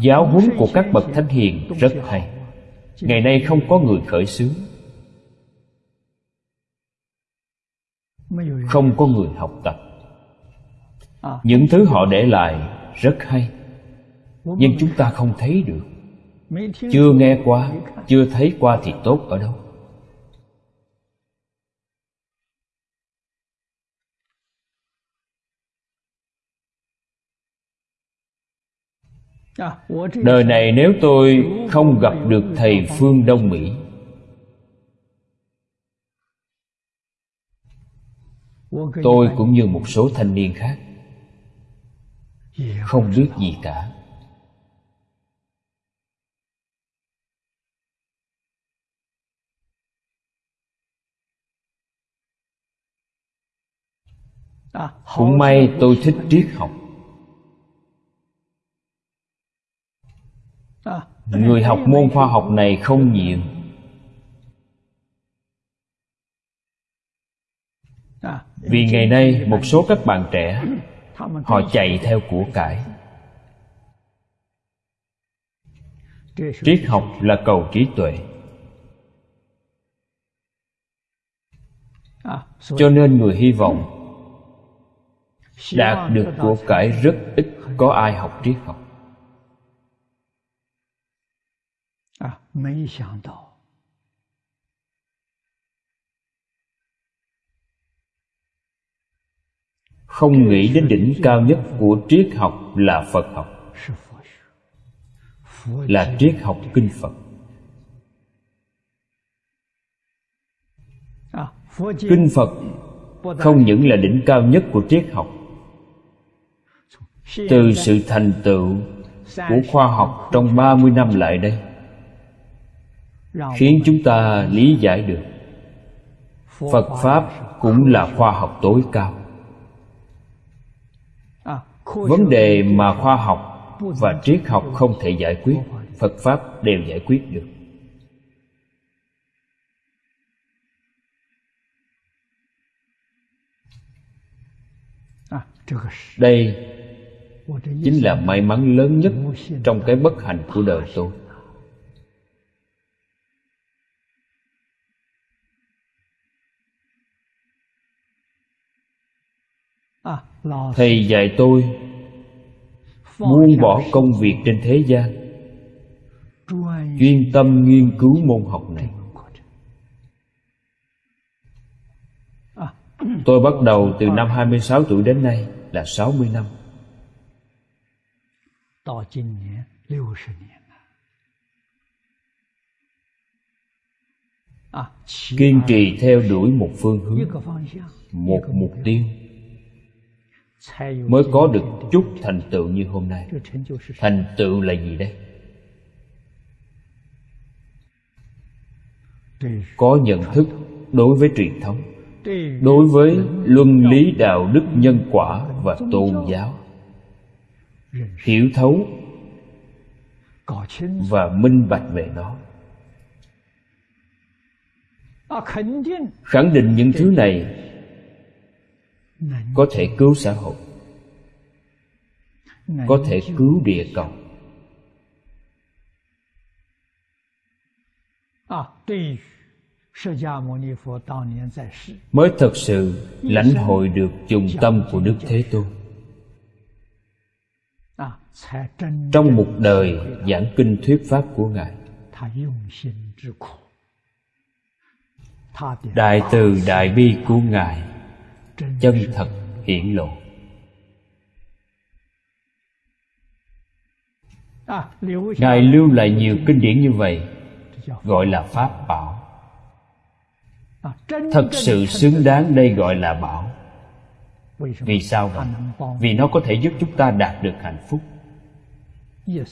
Speaker 2: Giáo huấn của các bậc thánh hiền rất hay. Ngày nay không có người khởi xướng không có người học tập. Những thứ họ để lại rất hay nhưng chúng ta không thấy được. Chưa nghe qua chưa thấy qua thì tốt ở đâu? Đời này nếu tôi không gặp được thầy phương đông mỹ tôi cũng như một số thanh niên khác. Không biết gì cả. Cũng may tôi thích triết học. Người học môn khoa học này không nhiều. Vì ngày nay một số các bạn trẻ họ chạy theo của cải. triết học là cầu trí tuệ. Cho nên người hy vọng đạt được của cải rất ít có ai học triết học không nghĩ đến đỉnh cao nhất của triết học là phật học. Là triết học kinh phật. Kinh phật không những là đỉnh cao nhất của triết học. Từ sự thành tựu của khoa học trong 30 năm lại đây, khiến chúng ta lý giải được Phật Pháp cũng là khoa học tối cao. Vấn đề mà khoa học và triết học không thể giải quyết Phật Pháp đều giải quyết được. Đây chính là may mắn lớn nhất trong cái bất hạnh của đời tôi thầy dạy tôi buông bỏ công việc trên thế gian. Chuyên tâm nghiên cứu môn học này. Tôi bắt đầu từ năm 26 tuổi đến nay là 60 năm. Kiên trì theo đuổi một phương hướng một mục tiêu mới có được chút thành tựu như hôm nay. Thành tựu là gì đây? Có nhận thức đối với truyền thống, đối với luân lý đạo đức nhân quả và tôn giáo, hiểu thấu và minh bạch về nó. Khẳng định những thứ này có thể cứu xã hội. Có thể cứu địa cầu. Mới thật sự lãnh hội được chung tâm của đức thế tôn. Trong một đời giảng kinh thuyết pháp của ngài. Đại từ đại bi của ngài chân thật hiển lộ. Ngài lưu lại nhiều kinh điển như vậy, gọi là pháp bảo. Thật sự xứng đáng đây gọi là bảo. Vì sao vậy? Vì nó có thể giúp chúng ta đạt được hạnh phúc.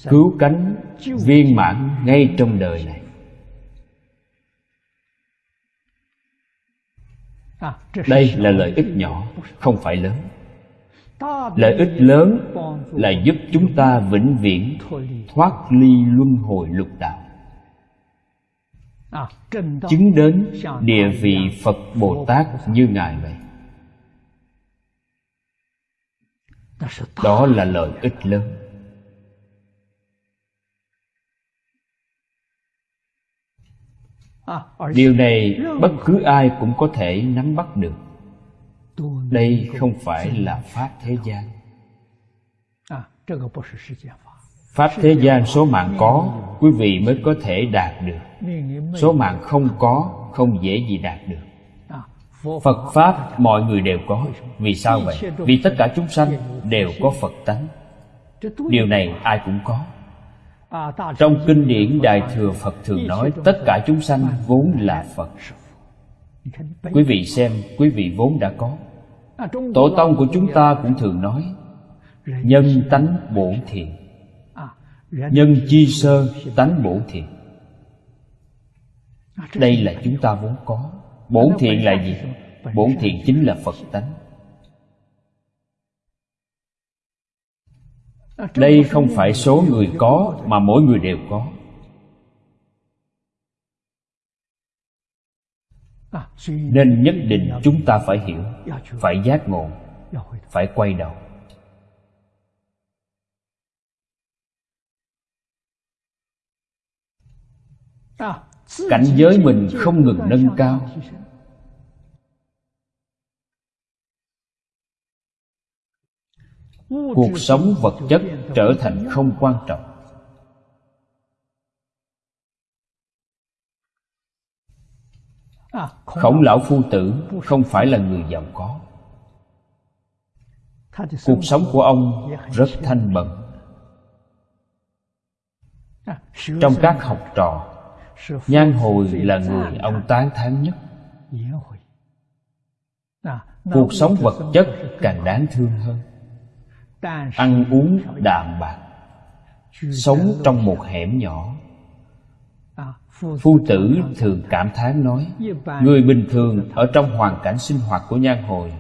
Speaker 2: Cứu cánh viên mãn ngay trong đời này. Đây là lợi ích nhỏ, không phải lớn. Lợi ích lớn là giúp chúng ta vĩnh viễn thoát ly luân hồi lục đạo. Chứng đến địa vị phật bồ tát như ngài vậy. Đó là lợi ích lớn. Điều này bất cứ ai cũng có thể nắm bắt được. Đây không phải là pháp thế gian. Pháp thế gian số mạng có quý vị mới có thể đạt được. Số mạng không có không dễ gì đạt được. Phật pháp mọi người đều có. Vì sao vậy? vì tất cả chúng sanh đều có phật tánh. Điều này ai cũng có trong kinh điển đại thừa phật thường nói, tất cả chúng sanh vốn là phật. Quý vị xem, quý vị vốn đã có. Tổ tông của chúng ta cũng thường nói, nhân tánh bổn thiện nhân chi sơ tánh bổn thiện đây là chúng ta vốn có. Bổn thiện là gì? Bổn thiện chính là phật tánh. Đây không phải số người có mà mỗi người đều có. Nên nhất định chúng ta phải hiểu, phải giác ngộ, phải quay đầu. Cảnh giới mình không ngừng nâng cao cuộc sống vật chất trở thành không quan trọng. Khổng lão phu tử không phải là người giàu có. Cuộc sống của ông rất thanh bẩn trong các học trò, nhan hồi là người ông tán thán nhất. Cuộc sống vật chất càng đáng thương hơn ăn uống đạm bạc. Sống trong một hẻm nhỏ. Phu tử thường cảm thán nói, người bình thường ở trong hoàn cảnh sinh hoạt của nhan hồi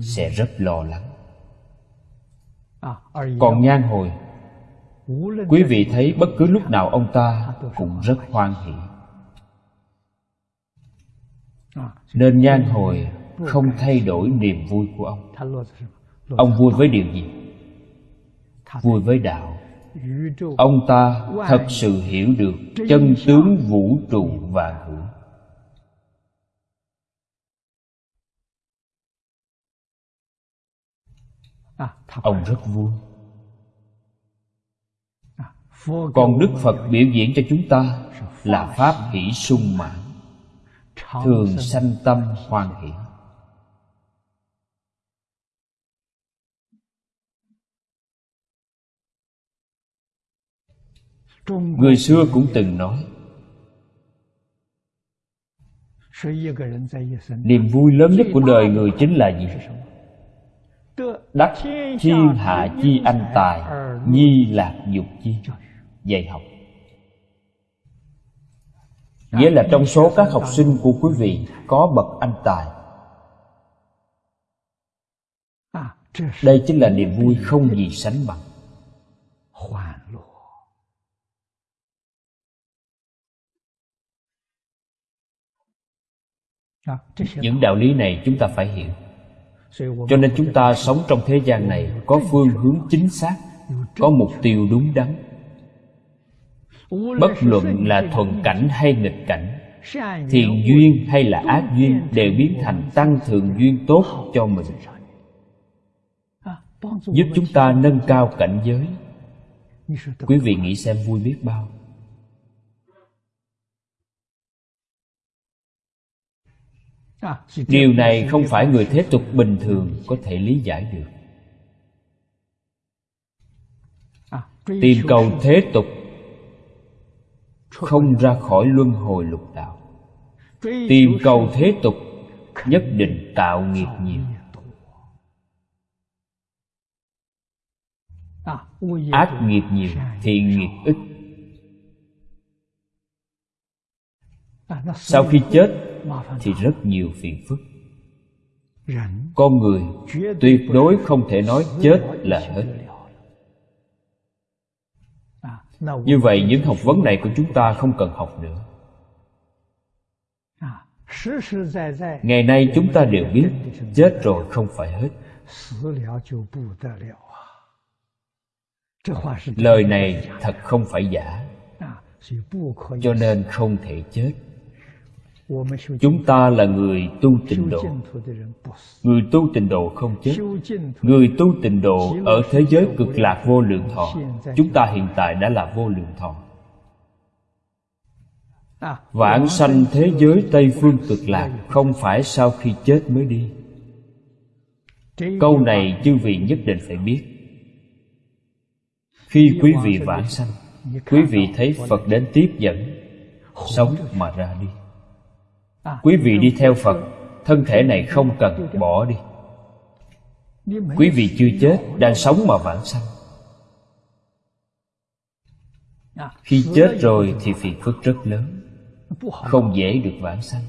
Speaker 2: sẽ rất lo lắng. Còn nhan hồi, quý vị thấy bất cứ lúc nào ông ta cũng rất hoan hỷ. Nên nhan hồi không thay đổi niềm vui của ông ông vui với điều gì? Vui với đạo. Ông ta thật sự hiểu được chân tướng vũ trụ và hữu. Ông rất vui. Còn đức phật biểu diễn cho chúng ta là pháp hỷ sung mãn, thường sanh tâm hoan hỷ. Người xưa cũng từng nói niềm vui lớn nhất của đời người chính là gì? Đắc thiên hạ chi anh tài nhi lạc dục chi dạy học. Nghĩa là trong số các học sinh của quý vị có bậc anh tài đây chính là niềm vui không gì sánh bằng những đạo lý này chúng ta phải hiểu. Cho nên chúng ta sống trong thế gian này có phương hướng chính xác có mục tiêu đúng đắn. Bất luận là thuận cảnh hay nghịch cảnh thiện duyên hay là ác duyên đều biến thành tăng thượng duyên tốt cho mình. giúp chúng ta nâng cao cảnh giới. Quý vị nghĩ xem vui biết bao điều này không phải người thế tục bình thường có thể lý giải được. Tìm cầu thế tục không ra khỏi luân hồi lục đạo. Tìm cầu thế tục nhất định tạo nghiệp nhiều. Ác nghiệp nhiều thiện nghiệp ít sau khi chết thì rất nhiều phiền phức. con người tuyệt đối không thể nói chết là hết. như vậy những học vấn này của chúng ta không cần học nữa. Ngày nay chúng ta đều biết chết rồi không phải hết. lời này thật không phải giả. Cho nên không thể chết chúng ta là người tu tịnh độ. người tu tịnh độ không chết. người tu tịnh độ ở thế giới cực lạc vô lượng thọ. chúng ta hiện tại đã là vô lượng thọ. Vãng sanh thế giới tây phương cực lạc không phải sau khi chết mới đi. Câu này chư vị nhất định phải biết. Khi quý vị vãng sanh quý vị thấy phật đến tiếp dẫn sống mà ra đi quý vị đi theo phật thân thể này không cần bỏ đi. Quý vị chưa chết đang sống mà vãng sanh. Khi chết rồi thì phiền phức rất lớn. Không dễ được vãng sanh.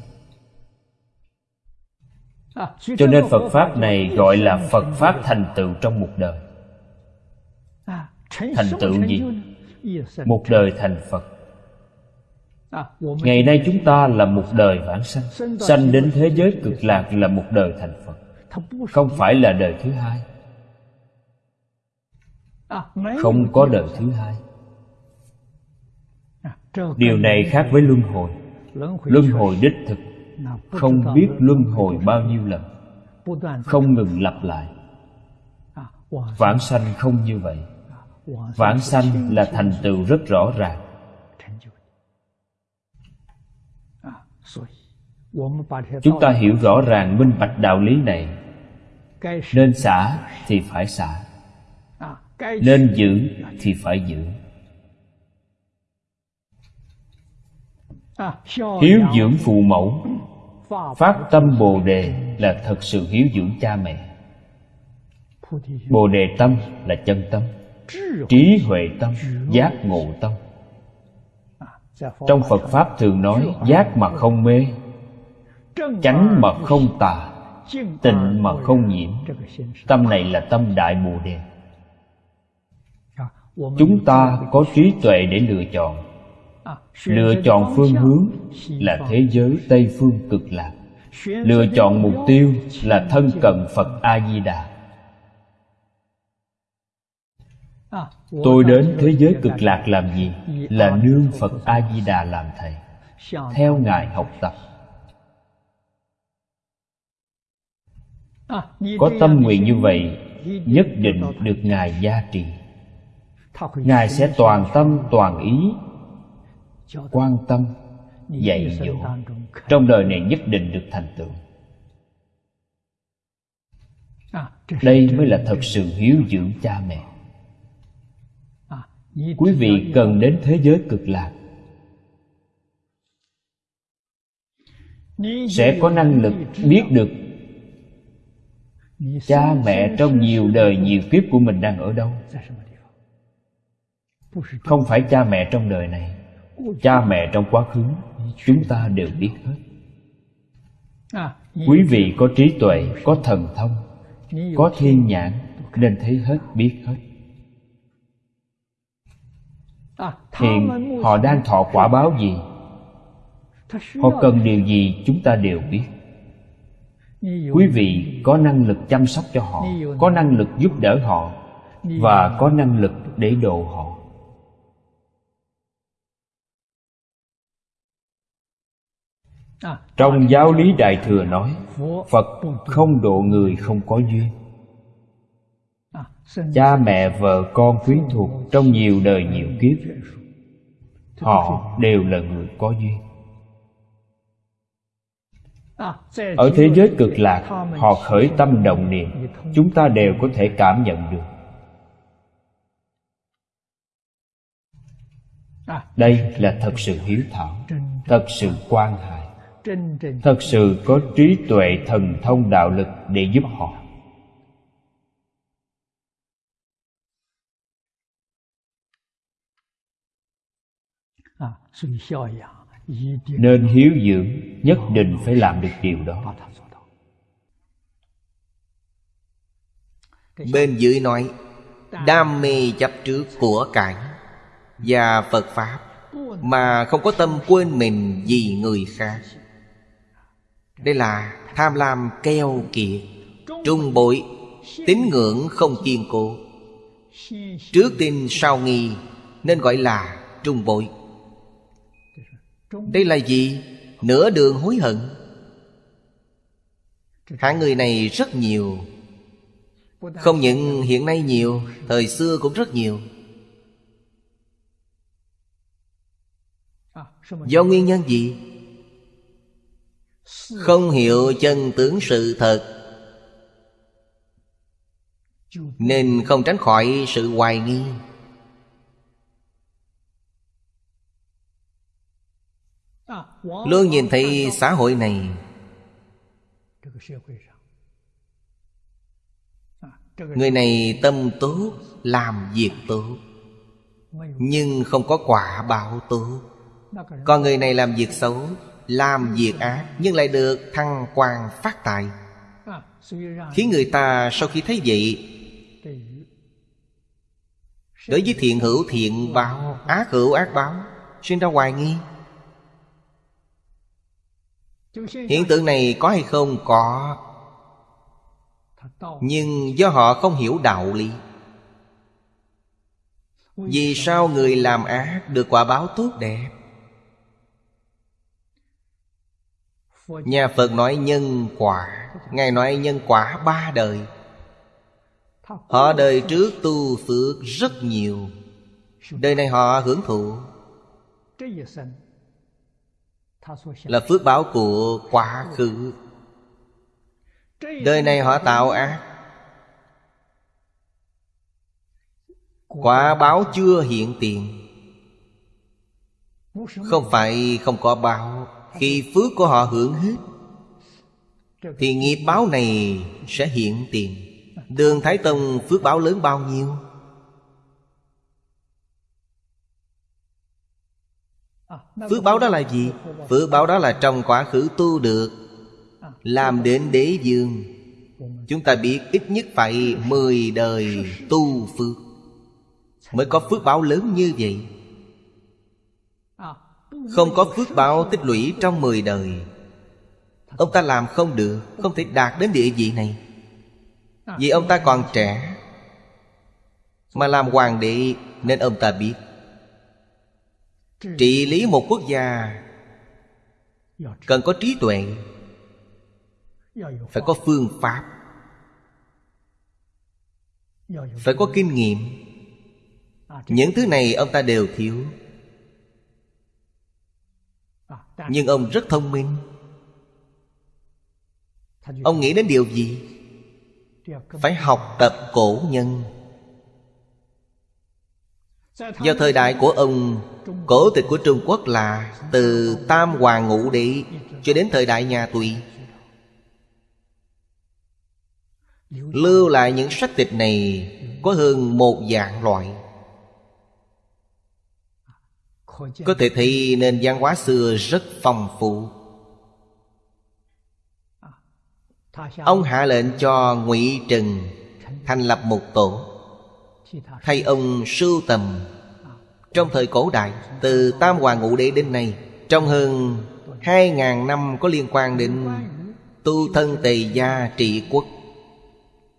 Speaker 2: Cho nên phật pháp này gọi là phật pháp thành tựu trong một đời. Thành tựu gì? một đời thành phật ngày nay chúng ta là một đời vãng sanh. Sanh đến thế giới cực lạc là một đời thành phật. Không phải là đời thứ hai. Không có đời thứ hai. Điều này khác với luân hồi. Luân hồi đích thực. Không biết luân hồi bao nhiêu lần. Không ngừng lặp lại. Vãng sanh không như vậy. Vãng sanh là thành tựu rất rõ ràng. Chúng ta hiểu rõ ràng, minh bạch đạo lý này. Nên xả thì phải xả. Nên giữ thì phải giữ. Hiếu dưỡng phụ mẫu. Phát tâm bồ đề là thật sự hiếu dưỡng cha mẹ. Bồ đề tâm là chân tâm. Trí huệ tâm, giác ngộ tâm trong phật pháp thường nói, giác mà không mê, chánh mà không tà, tịnh mà không nhiễm. Tâm này là tâm đại bồ đề. Chúng ta có trí tuệ để lựa chọn. Lựa chọn phương hướng là thế giới tây phương cực lạc. Lựa chọn mục tiêu là thân cận phật A Di Đà. Tôi đến thế giới cực lạc làm gì? Là nương phật a di đà làm thầy. Theo ngài học tập. có tâm nguyện như vậy nhất định được ngài gia trì. Ngài sẽ toàn tâm toàn ý quan tâm dạy dỗ. trong đời này nhất định được thành tựu. Đây mới là thật sự hiếu dưỡng cha mẹ quý vị cần đến thế giới cực lạc. Sẽ có năng lực biết được cha mẹ trong nhiều đời, nhiều kiếp của mình đang ở đâu. Không phải cha mẹ trong đời này, cha mẹ trong quá khứ. Chúng ta đều biết hết. Quý vị có trí tuệ, có thần thông, có thiên nhãn, nên thấy hết, biết hết hiện họ đang thọ quả báo gì? Họ cần điều gì chúng ta đều biết. Quý vị có năng lực chăm sóc cho họ có năng lực giúp đỡ họ và có năng lực để độ họ. Trong giáo lý đại thừa nói phật không độ người không có duyên cha mẹ vợ con quyến thuộc trong nhiều đời nhiều kiếp họ đều là người có duyên. Ở thế giới cực lạc họ khởi tâm động niệm chúng ta đều có thể cảm nhận được. Đây là thật sự hiếu thảo thật sự quan hại thật sự có trí tuệ thần thông đạo lực để giúp họ nên hiếu dưỡng nhất định phải làm được điều đó.
Speaker 1: Bên dưới nói Đam mê chấp trước của cải Và Phật Pháp Mà không có tâm quên mình vì người khác. Đây là tham lam keo kiệt Trung bội Tín ngưỡng không kiên cố. Trước tin sau nghi Nên gọi là trung bội đây là gì? Nửa đường hối hận. Hạng người này rất nhiều. Không những hiện nay nhiều, Thời xưa cũng rất nhiều. Do nguyên nhân gì? Không hiểu chân tướng sự thật. Nên không tránh khỏi sự hoài nghi. Luôn nhìn thấy xã hội này. Người này tâm tốt, Làm việc tốt, Nhưng không có quả báo tốt. Còn người này làm việc xấu, Làm việc ác, Nhưng lại được thăng quan phát tài. Khiến người ta sau khi thấy vậy, Đối với thiện hữu thiện báo, Ác hữu ác báo, Sinh ra hoài nghi. Hiện tượng này có hay không? Có. Nhưng do họ không hiểu đạo lý. Vì sao người làm ác được quả báo tốt đẹp? Nhà Phật nói nhân quả. Ngài nói nhân quả ba đời. Họ đời trước tu phước rất nhiều. Đời này họ hưởng thụ. Là phước báo của quá khứ. Đời này họ tạo ác. Quả báo chưa hiện tiền. Không phải không có báo. Khi phước của họ hưởng hết, Thì nghiệp báo này sẽ hiện tiền. Đường Thái Tông phước báo lớn bao nhiêu? Phước báo đó là gì? Phước báo đó là trong quá khứ tu được, Làm đến đế dương Chúng ta biết ít nhất phải 10 đời tu phước Mới có phước báo lớn như vậy. Không có phước báo tích lũy trong 10 đời. Ông ta làm không được, Không thể đạt đến địa vị này. Vì ông ta còn trẻ Mà làm hoàng đế Nên ông ta biết Trị lý một quốc gia Cần có trí tuệ, Phải có phương pháp, Phải có kinh nghiệm. Những thứ này ông ta đều thiếu. Nhưng ông rất thông minh. Ông nghĩ đến điều gì? Phải học tập cổ nhân. Do thời đại của ông, Cổ tịch của Trung Quốc là Từ Tam Hoàng Ngũ Đế Cho đến thời đại nhà Tùy. Lưu lại những sách tịch này Có hơn một dạng loại. Có thể thấy nền văn hóa xưa rất phong phú. Ông hạ lệnh cho ngụy Trừng Thành lập một tổ. Thay ông sưu tầm. Trong thời cổ đại, Từ Tam Hoàng Ngũ Đế đến nay, Trong hơn hai ngàn năm có liên quan đến Tu thân tề gia trị quốc.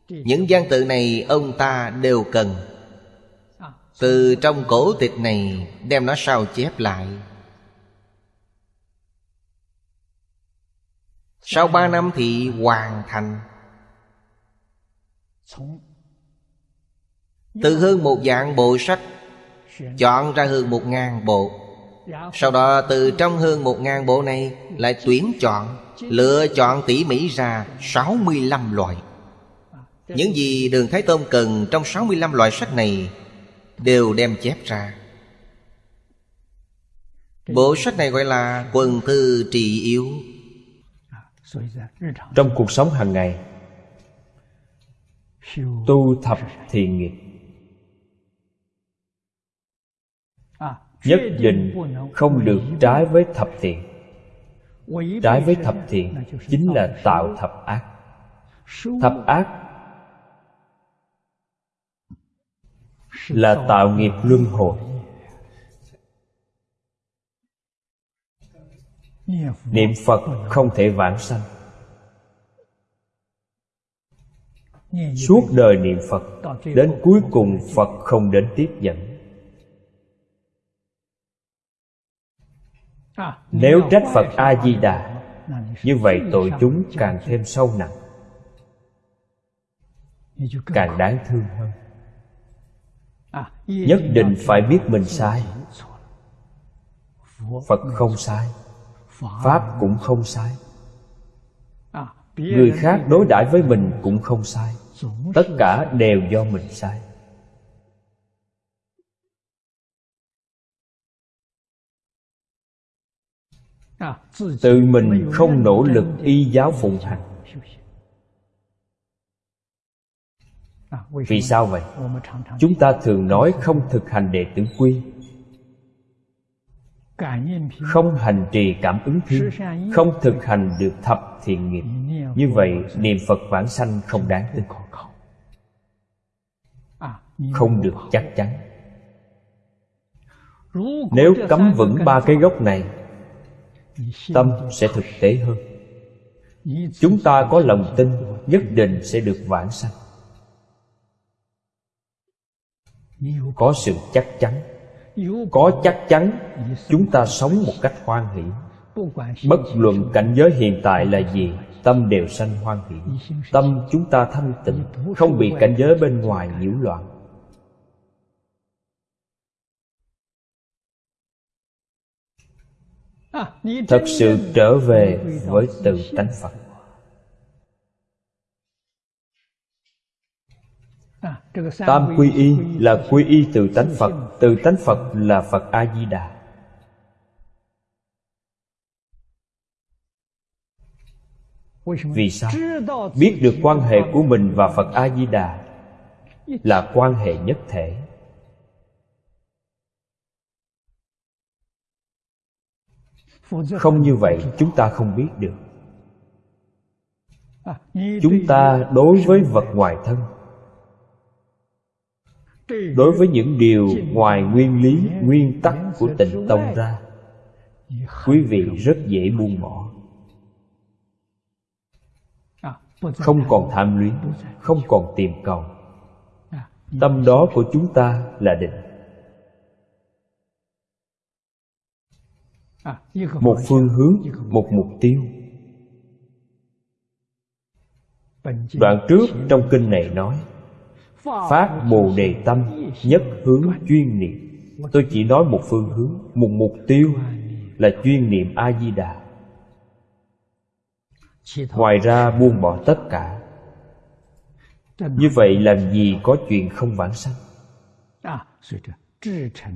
Speaker 1: Những gian tự này ông ta đều cần. Từ trong cổ tịch này Đem nó sao chép lại. Sau ba năm thì hoàn thành. Từ hơn một dạng bộ sách, Chọn ra hơn một ngàn bộ. Sau đó từ trong hơn một ngàn bộ này Lại tuyển chọn, Lựa chọn tỉ mỉ ra 65 loại. Những gì Đường Thái Tôn cần trong 65 loại sách này Đều đem chép ra. Bộ sách này gọi là quần thư trị yếu.
Speaker 2: Trong cuộc sống hàng ngày, Tu thập thiện nghiệp Nhất định không được trái với thập thiện. Trái với thập thiện Chính là tạo thập ác. Thập ác Là tạo nghiệp luân hồi. Niệm Phật không thể vãng sanh. Suốt đời niệm Phật, Đến cuối cùng Phật không đến tiếp dẫn. Nếu trách Phật A-di-đà, Như vậy tội chúng càng thêm sâu nặng, Càng đáng thương hơn. Nhất định phải biết mình sai. Phật không sai, Pháp cũng không sai. Người khác đối đãi với mình cũng không sai. Tất cả đều do mình sai. Tự mình không nỗ lực y giáo phụng hành. Vì sao? vậy? Chúng ta thường nói không thực hành đệ tử quy. Không hành trì cảm ứng thiên Không thực hành được thập thiện nghiệp. Như vậy niệm Phật vãng sanh không đáng tin. Không được chắc chắn. Nếu cấm vững ba cái gốc này Tâm sẽ thực tế hơn. Chúng ta có lòng tin Nhất định sẽ được vãng sanh. Có sự chắc chắn. Có chắc chắn, chúng ta sống một cách hoan hỷ. Bất luận cảnh giới hiện tại là gì, tâm đều sanh hoan hỷ. Tâm chúng ta thanh tịnh, không bị cảnh giới bên ngoài nhiễu loạn. Thật sự trở về với tự tánh phật. Tam quy y là quy y từ tánh Phật. Từ tánh Phật là Phật A-di-đà. Vì sao? Biết được quan hệ của mình và Phật A-di-đà Là quan hệ nhất thể Không như vậy, chúng ta không biết được. Chúng ta đối với vật ngoài thân, đối với những điều ngoài nguyên lý, nguyên tắc của tịnh tông ra, quý vị rất dễ buông bỏ. Không còn tham luyến, không còn tìm cầu. Tâm đó của chúng ta là định. Một phương hướng một mục tiêu. Đoạn trước trong kinh này nói Phát Bồ Đề Tâm Nhất hướng chuyên niệm. Tôi chỉ nói một phương hướng Một mục tiêu là chuyên niệm A-di-đà. Ngoài ra buông bỏ tất cả. Như vậy làm gì có chuyện không vãng sanh?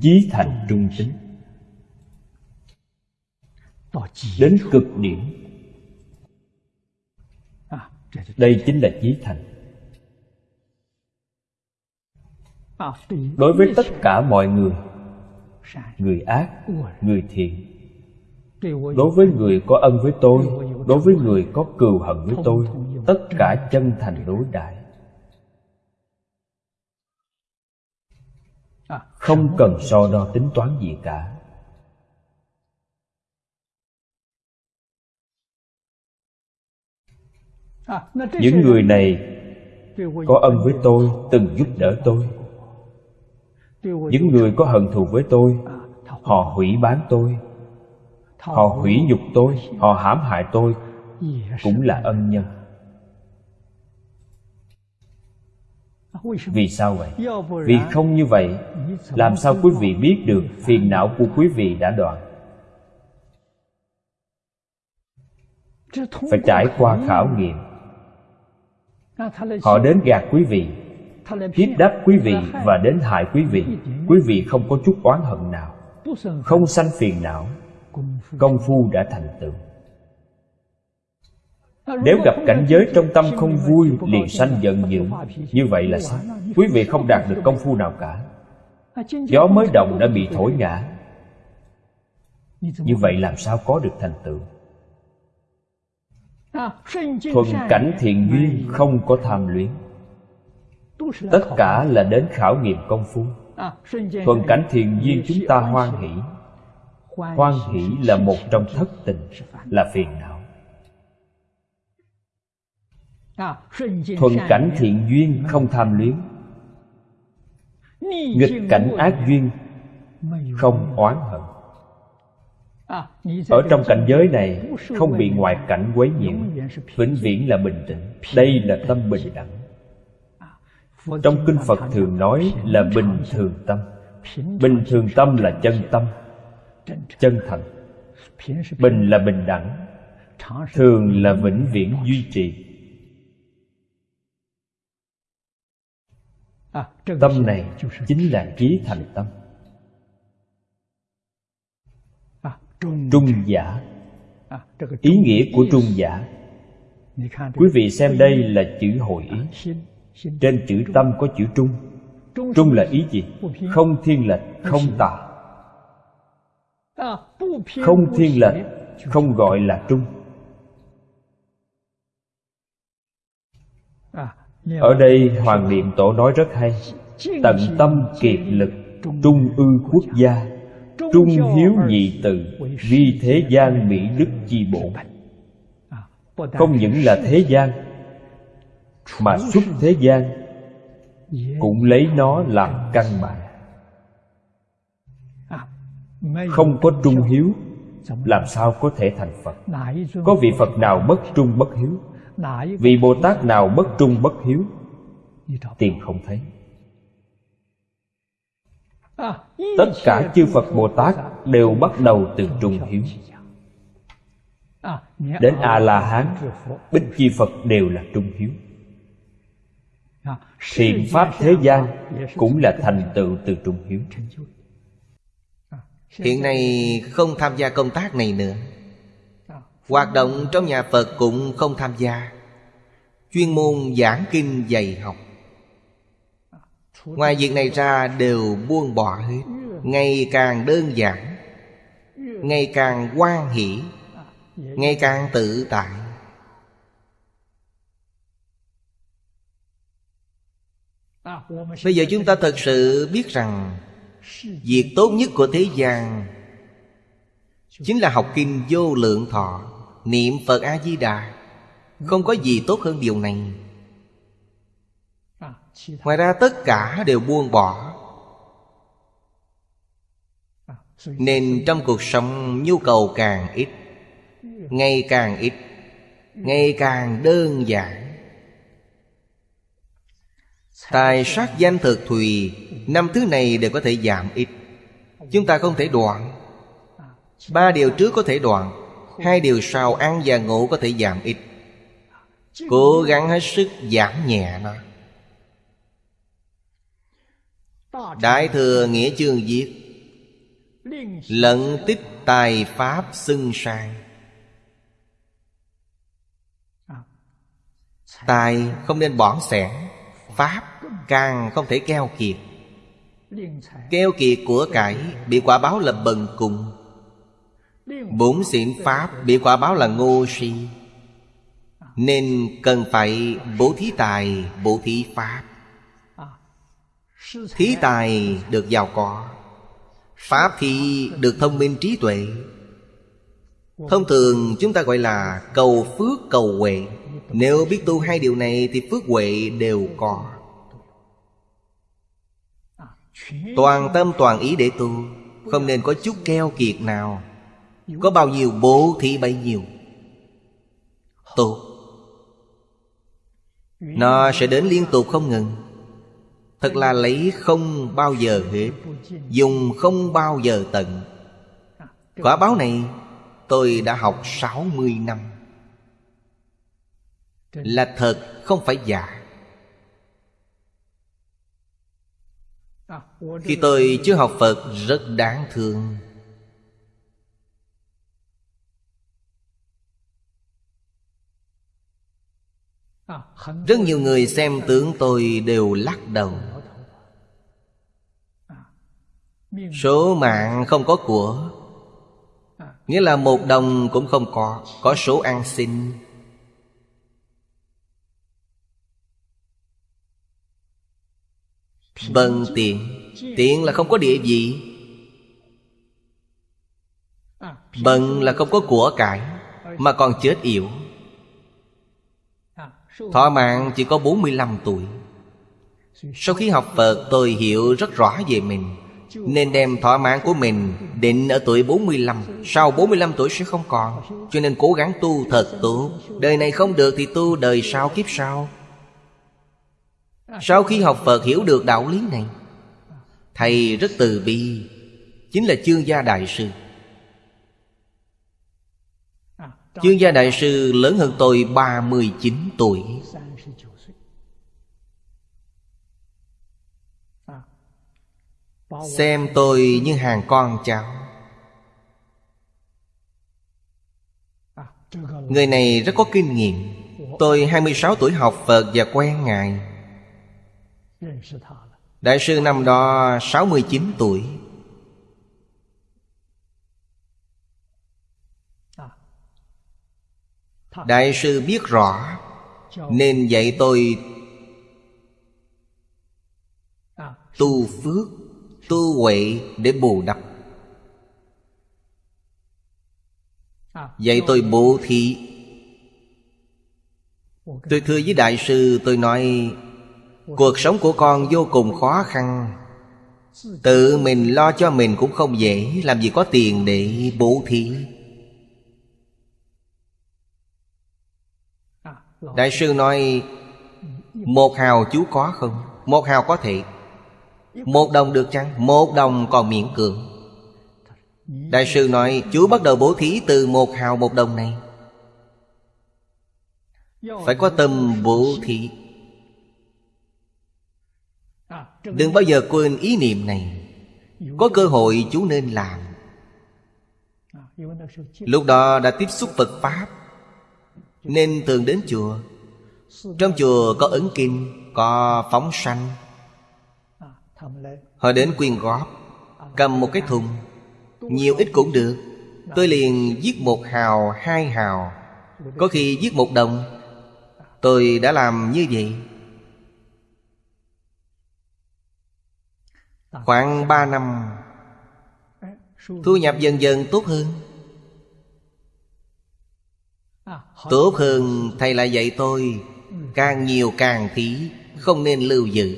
Speaker 2: Chí thành trung tính Đến cực điểm. Đây chính là chí thành. Đối với tất cả mọi người người ác người thiện. Đối với người có ân với tôi đối với người có cừu hận với tôi tất cả chân thành đối đãi không. cần so đo tính toán gì cả những người này có ân với tôi, từng giúp đỡ tôi. Những người có hận thù với tôi, họ hủy bán tôi. Họ hủy nhục tôi, họ hãm hại tôi, cũng là ân nhân. Vì sao vậy? Vì không như vậy, làm sao quý vị biết được phiền não của quý vị đã đoạn? Phải trải qua khảo nghiệm họ đến gạt quý vị, hiếp đáp quý vị và đến hại quý vị. Quý vị không có chút oán hận nào, không sanh phiền não. Công phu đã thành tựu. Nếu gặp cảnh giới trong tâm không vui, liền sanh giận dữ. Như vậy là sao? Quý vị không đạt được công phu nào cả. Gió mới đồng đã bị thổi ngã. Như vậy làm sao có được thành tựu? Thuận cảnh thiện duyên không có tham luyến. Tất cả là đến khảo nghiệm công phu. Thuận cảnh thiện duyên chúng ta hoan hỷ. Hoan hỷ. Là một trong thất tình là phiền não. Thuận cảnh thiện duyên không tham luyến. Nghịch cảnh ác duyên không oán hận ở trong cảnh giới này, không bị ngoại cảnh quấy nhiễu, vĩnh viễn là bình tĩnh. Đây là tâm bình đẳng. Trong kinh phật thường nói là bình thường tâm. Bình thường tâm là chân tâm, chân thành bình là bình đẳng, thường là vĩnh viễn duy trì. Tâm này chính là trí thành tâm. Trung giả. Ý nghĩa của trung giả. Quý vị xem đây là chữ hội ý. Trên chữ tâm có chữ trung. Trung là ý gì? Không thiên lệch không tà. Không thiên lệch không gọi là trung. Ở đây hoàng niệm tổ nói rất hay. Tận tâm kiệt lực trung ư quốc gia trung hiếu nhị từ vi thế gian mỹ đức chi bổn không những là thế gian mà xuất thế gian cũng lấy nó làm căn bản. Không có trung hiếu làm sao có thể thành phật? Có vị phật nào bất trung bất hiếu? Vị bồ tát nào bất trung bất hiếu? Tìm không thấy tất cả chư phật bồ tát đều bắt đầu từ trung hiếu. Đến a la hán bích chi phật đều là trung hiếu. Thiện pháp thế gian cũng là thành tựu từ trung hiếu.
Speaker 1: Hiện nay không tham gia công tác này nữa. Hoạt động trong nhà phật cũng không tham gia. Chuyên môn giảng kinh dạy học ngoài việc này ra đều buông bỏ hết. Ngày càng đơn giản ngày càng quan hỷ ngày càng tự tại. Bây giờ chúng ta thật sự biết rằng việc tốt nhất của thế gian chính là học kinh vô lượng thọ niệm phật a di đà. Không có gì tốt hơn điều này ngoài ra tất cả đều buông bỏ. Nên trong cuộc sống nhu cầu càng ít ngày càng ít ngày càng đơn giản. Tài sát danh thực thùy năm thứ này đều có thể giảm ít. Chúng ta không thể đoạn. Ba điều trước có thể đoạn hai điều sau ăn và ngủ có thể giảm ít. Cố gắng hết sức giảm nhẹ nó đại thừa nghĩa chương viết lận tích tài pháp xưng sang. Tài không nên bỏn sẻn pháp càng không thể keo kiệt. Keo kiệt của cải bị quả báo là bần cùng. Bốn xịn pháp bị quả báo là ngô si. Nên cần phải bố thí tài, bố thí pháp. Thí tài được giàu có Pháp thì được thông minh trí tuệ. Thông thường chúng ta gọi là cầu phước cầu huệ. Nếu biết tu hai điều này thì phước huệ đều có. Toàn tâm toàn ý để tu Không nên có chút keo kiệt nào. Có bao nhiêu bố thì bấy nhiêu. Tu, Nó sẽ đến liên tục không ngừng. Thật là lấy không bao giờ hết, Dùng không bao giờ tận. Quả báo này tôi đã học 60 năm. Là thật, không phải giả. Khi tôi chưa học Phật, rất đáng thương. Rất nhiều người xem tướng tôi đều lắc đầu. Số mạng không có của. Nghĩa là một đồng cũng không có Có số ăn xin Bần tiền. tiền là không có địa vị vâng Bần là không có của cải Mà còn chết yếu Thọ mạng chỉ có 45 tuổi. Sau khi học Phật tôi hiểu rất rõ về mình. Nên đem thỏa mãn của mình định ở tuổi 45 Sau 45 tuổi sẽ không còn. Cho nên cố gắng tu thật tốt Đời này không được thì tu, đời sau kiếp sau. Sau khi học Phật hiểu được đạo lý này, Thầy rất từ bi, Chính là chương gia đại sư. Chương gia đại sư lớn hơn tôi 39 tuổi. Xem tôi như hàng con cháu. Người này rất có kinh nghiệm. Tôi 26 tuổi học Phật và quen Ngài. Đại sư năm đó 69 tuổi. Đại sư biết rõ, Nên dạy tôi Tu phước. Tu huệ để bù đắp. Dạy tôi bố thí. Tôi thưa với đại sư tôi nói Cuộc sống của con vô cùng khó khăn. Tự mình lo cho mình cũng không dễ Làm gì có tiền để bố thí. Đại sư nói Một hào chú có không? Một hào có thể một đồng được chăng? Một đồng còn miễn cưỡng. Đại sư nói Chú bắt đầu bố thí từ một hào một đồng này. Phải có tâm bố thí. Đừng bao giờ quên ý niệm này. Có cơ hội chú nên làm. Lúc đó đã tiếp xúc Phật Pháp, Nên thường đến chùa. Trong chùa có ấn kinh, Có phóng sanh. Họ đến quyên góp Cầm một cái thùng. Nhiều ít cũng được. Tôi liền giết một hào, hai hào. Có khi giết một đồng. Tôi đã làm như vậy. Khoảng ba năm Thu nhập dần dần tốt hơn. Tốt hơn thầy lại dạy tôi Càng nhiều càng thí Không nên lưu giữ.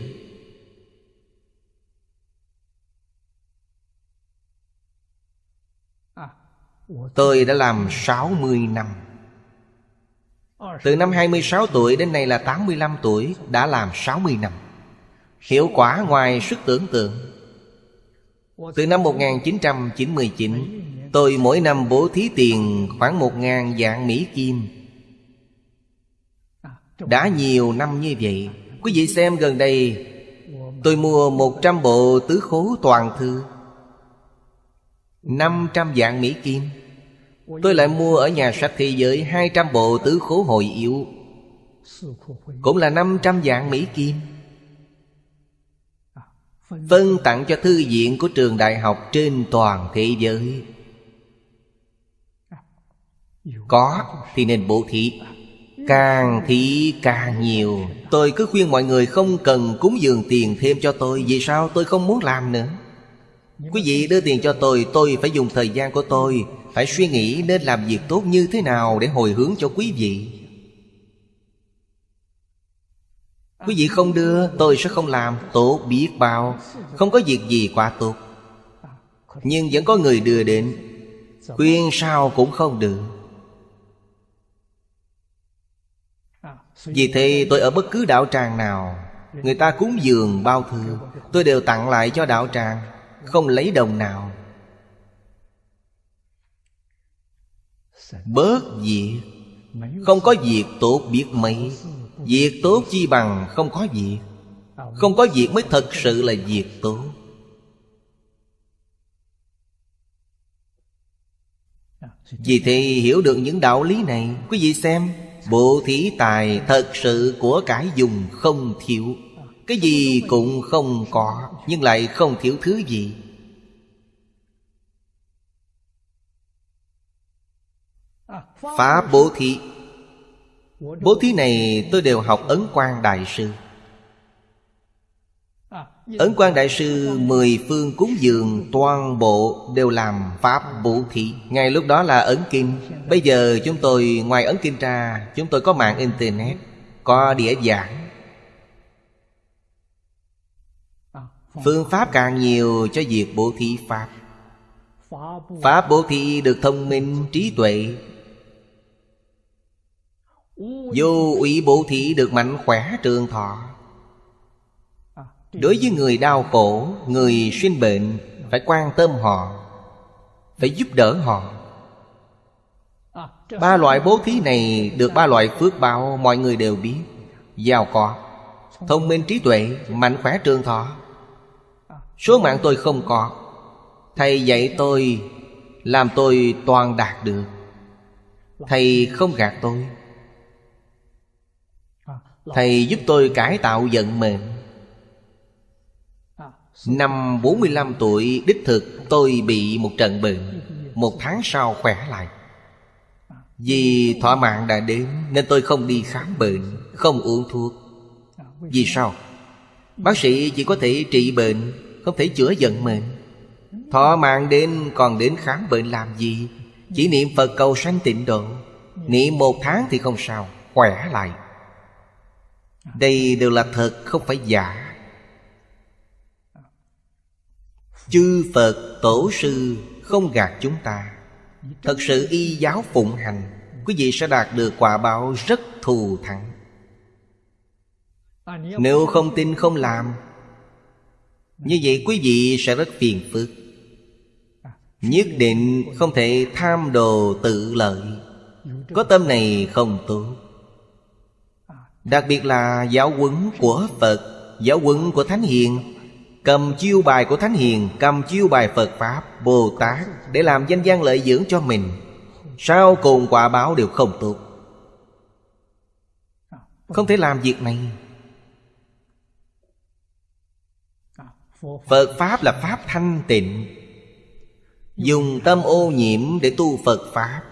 Speaker 1: Tôi đã làm 60 năm. Từ năm 26 tuổi đến nay là 85 tuổi, Đã làm 60 năm. Hiệu quả ngoài sức tưởng tượng. Từ năm 1999 Tôi mỗi năm bố thí tiền khoảng 1.000 dạng Mỹ Kim. Đã nhiều năm như vậy, Quý vị xem gần đây, Tôi mua 100 bộ tứ khố toàn thư. 500 dạng Mỹ Kim. Tôi lại mua ở nhà sách thế giới 200 bộ tứ khố hồi yếu. Cũng là 500 dạng Mỹ Kim. Phân tặng cho thư viện của trường đại học trên toàn thế giới. Có thì nên bố thí. Càng thí càng nhiều. Tôi cứ khuyên mọi người không cần cúng dường tiền thêm cho tôi, Vì sao tôi không muốn làm nữa? Quý vị đưa tiền cho tôi Tôi phải dùng thời gian của tôi. Phải suy nghĩ nên làm việc tốt như thế nào Để hồi hướng cho quý vị. Quý vị không đưa, tôi sẽ không làm. Tốt, biết bao. Không có việc gì quá tốt. Nhưng vẫn có người đưa đến. Khuyên sao cũng không được. Vì thế tôi ở bất cứ đạo tràng nào, Người ta cúng dường, bao thư. Tôi đều tặng lại cho đạo tràng. Không lấy đồng nào. Bớt việc, Không có việc tốt biết mấy. Việc tốt chi bằng không có việc. Không có việc mới thật sự là việc tốt. Vì thế hiểu được những đạo lý này, Quý vị xem, Bộ thí tài thật sự của cải dùng không thiếu. Cái gì cũng không có, Nhưng lại không thiếu thứ gì. Pháp bố thí. Bố thí này tôi đều học Ấn Quang Đại Sư. Ấn quang Đại Sư, Mười phương cúng dường, Toàn bộ đều làm Pháp bố thí. Ngay lúc đó là ấn kinh. Bây giờ chúng tôi, ngoài ấn kinh ra, Chúng tôi có mạng Internet, Có đĩa giảng. Phương pháp càng nhiều cho việc bố thí Pháp. Pháp bố thí được thông minh, trí tuệ. Vô ủy bố thí được mạnh khỏe, trường thọ. Đối với người đau khổ, Người sinh bệnh, Phải quan tâm họ, Phải giúp đỡ họ. Ba loại bố thí này Được ba loại phước báo, Mọi người đều biết. Giàu có, Thông minh, trí tuệ Mạnh khỏe, trường thọ. Số mạng tôi không có. Thầy dạy tôi, Làm tôi toàn đạt được. Thầy không gạt tôi. Thầy giúp tôi cải tạo vận mệnh. Năm 45 tuổi, đích thực tôi bị một trận bệnh. Một tháng sau khỏe lại. Vì thỏa mạng đã đến, Nên tôi không đi khám bệnh, Không uống thuốc. Vì sao? Bác sĩ chỉ có thể trị bệnh không thể chữa giận mình. Thọ mạng đến, còn đến khám bệnh làm gì? Chỉ niệm Phật cầu sanh tịnh độ. Niệm một tháng thì không sao, Khỏe lại. Đây đều là thật, không phải giả. Chư Phật Tổ Sư không gạt chúng ta. Thật sự y giáo phụng hành, Quý vị sẽ đạt được quả báo rất thù thắng. Nếu không tin không làm như vậy quý vị sẽ rất phiền phức. Nhất định không thể tham đồ tự lợi. Có tâm này không tốt. Đặc biệt là giáo huấn của Phật, Giáo huấn của Thánh Hiền. Cầm chiêu bài của Thánh Hiền, Cầm chiêu bài Phật Pháp Bồ Tát Để làm danh gian lợi dưỡng cho mình. Sau cùng quả báo đều không tốt. Không thể làm việc này. Phật Pháp là Pháp thanh tịnh. Dùng tâm ô nhiễm để tu Phật Pháp,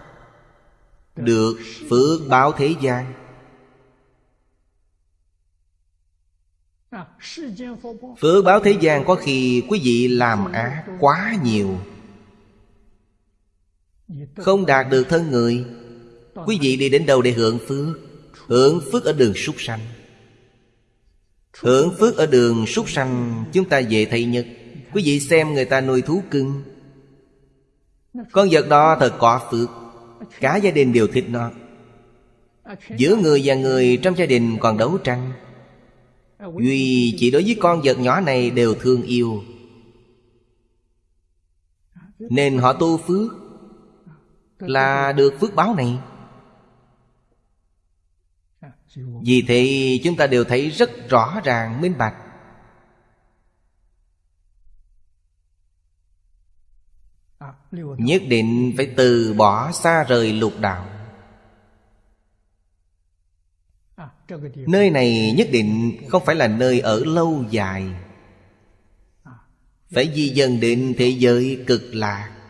Speaker 1: Được phước báo thế gian. Phước báo thế gian có khi quý vị làm ác quá nhiều. Không đạt được thân người, Quý vị đi đến đâu để hưởng phước? Hưởng phước ở đường súc sanh. Hưởng phước ở đường súc sanh, Chúng ta về thầy Nhật. Quý vị xem người ta nuôi thú cưng. Con vật đó thật có phước. Cả gia đình đều thích nó. Giữa người và người trong gia đình còn đấu tranh. Duy chỉ đối với con vật nhỏ này đều thương yêu. Nên họ tu phước Là được phước báo này. Vì thế, chúng ta đều thấy rất rõ ràng, minh bạch. Nhất định phải từ bỏ xa rời lục đạo. Nơi này nhất định không phải là nơi ở lâu dài. Phải di dần đến thế giới cực lạc.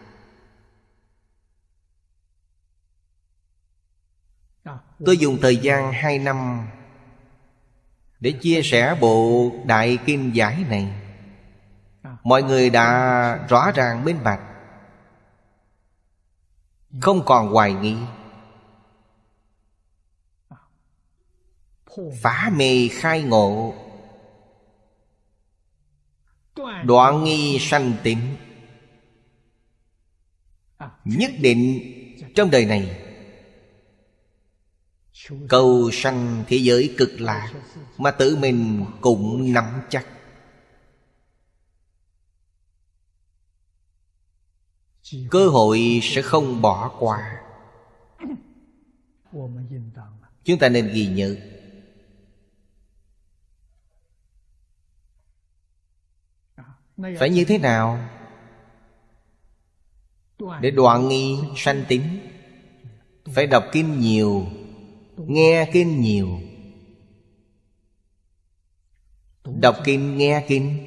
Speaker 1: Tôi dùng thời gian hai năm Để chia sẻ bộ Đại Kinh Giải này. Mọi người đã rõ ràng minh bạch. Không còn hoài nghi. Phá mê khai ngộ. Đoạn nghi sanh tịnh. Nhất định trong đời này Cầu sanh thế giới cực lạc Mà tự mình cũng nắm chắc. Cơ hội sẽ không bỏ qua. Chúng ta nên ghi nhớ. Phải như thế nào? Để đoạn nghi sanh tính Phải đọc kinh nhiều Nghe kinh. nhiều. Đọc kinh. nghe kinh.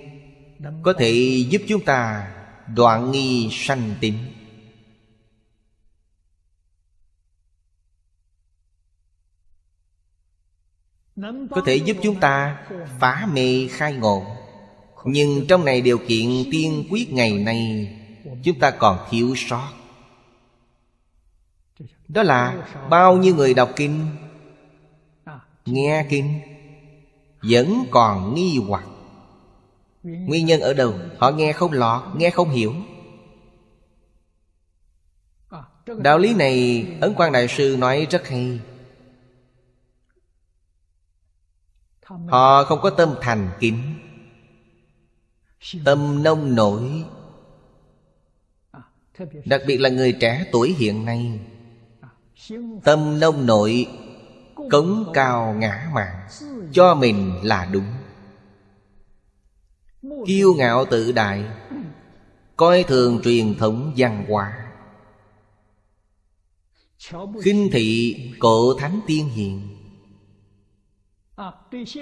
Speaker 1: Có thể giúp chúng ta đoạn nghi sanh tính Có thể giúp chúng ta phá mê khai ngộ. Nhưng trong này điều kiện tiên quyết ngày nay Chúng ta còn thiếu sót. Đó là bao nhiêu người đọc kinh Nghe kinh Vẫn còn nghi hoặc. Nguyên nhân ở đâu? Họ nghe không lọt, nghe không hiểu. Đạo lý này Ấn quan Đại Sư nói rất hay. Họ không có tâm thành kính Tâm nông nổi. Đặc biệt là người trẻ tuổi hiện nay Tâm nông nội Cống cao ngã mạn Cho mình là đúng. Kiêu ngạo tự đại, Coi thường truyền thống văn hóa. Khinh thị cổ thánh tiên hiền.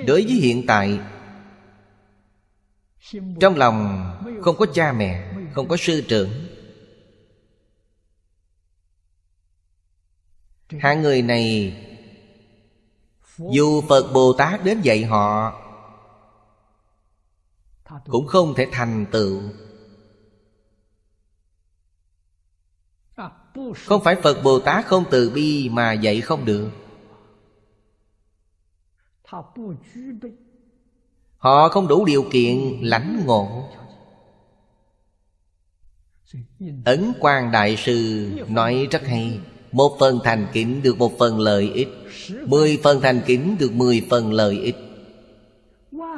Speaker 1: Đối với hiện tại, trong lòng không có cha mẹ, không có sư trưởng. Hai người này dù phật bồ tát đến dạy họ, cũng không thể thành tựu. Không phải Phật Bồ Tát không từ bi mà dạy không được. Họ không đủ điều kiện lãnh ngộ. Ấn Quang Đại Sư nói rất hay. Một phần thành kính được một phần lợi ích. Mười phần thành kính được mười phần lợi ích.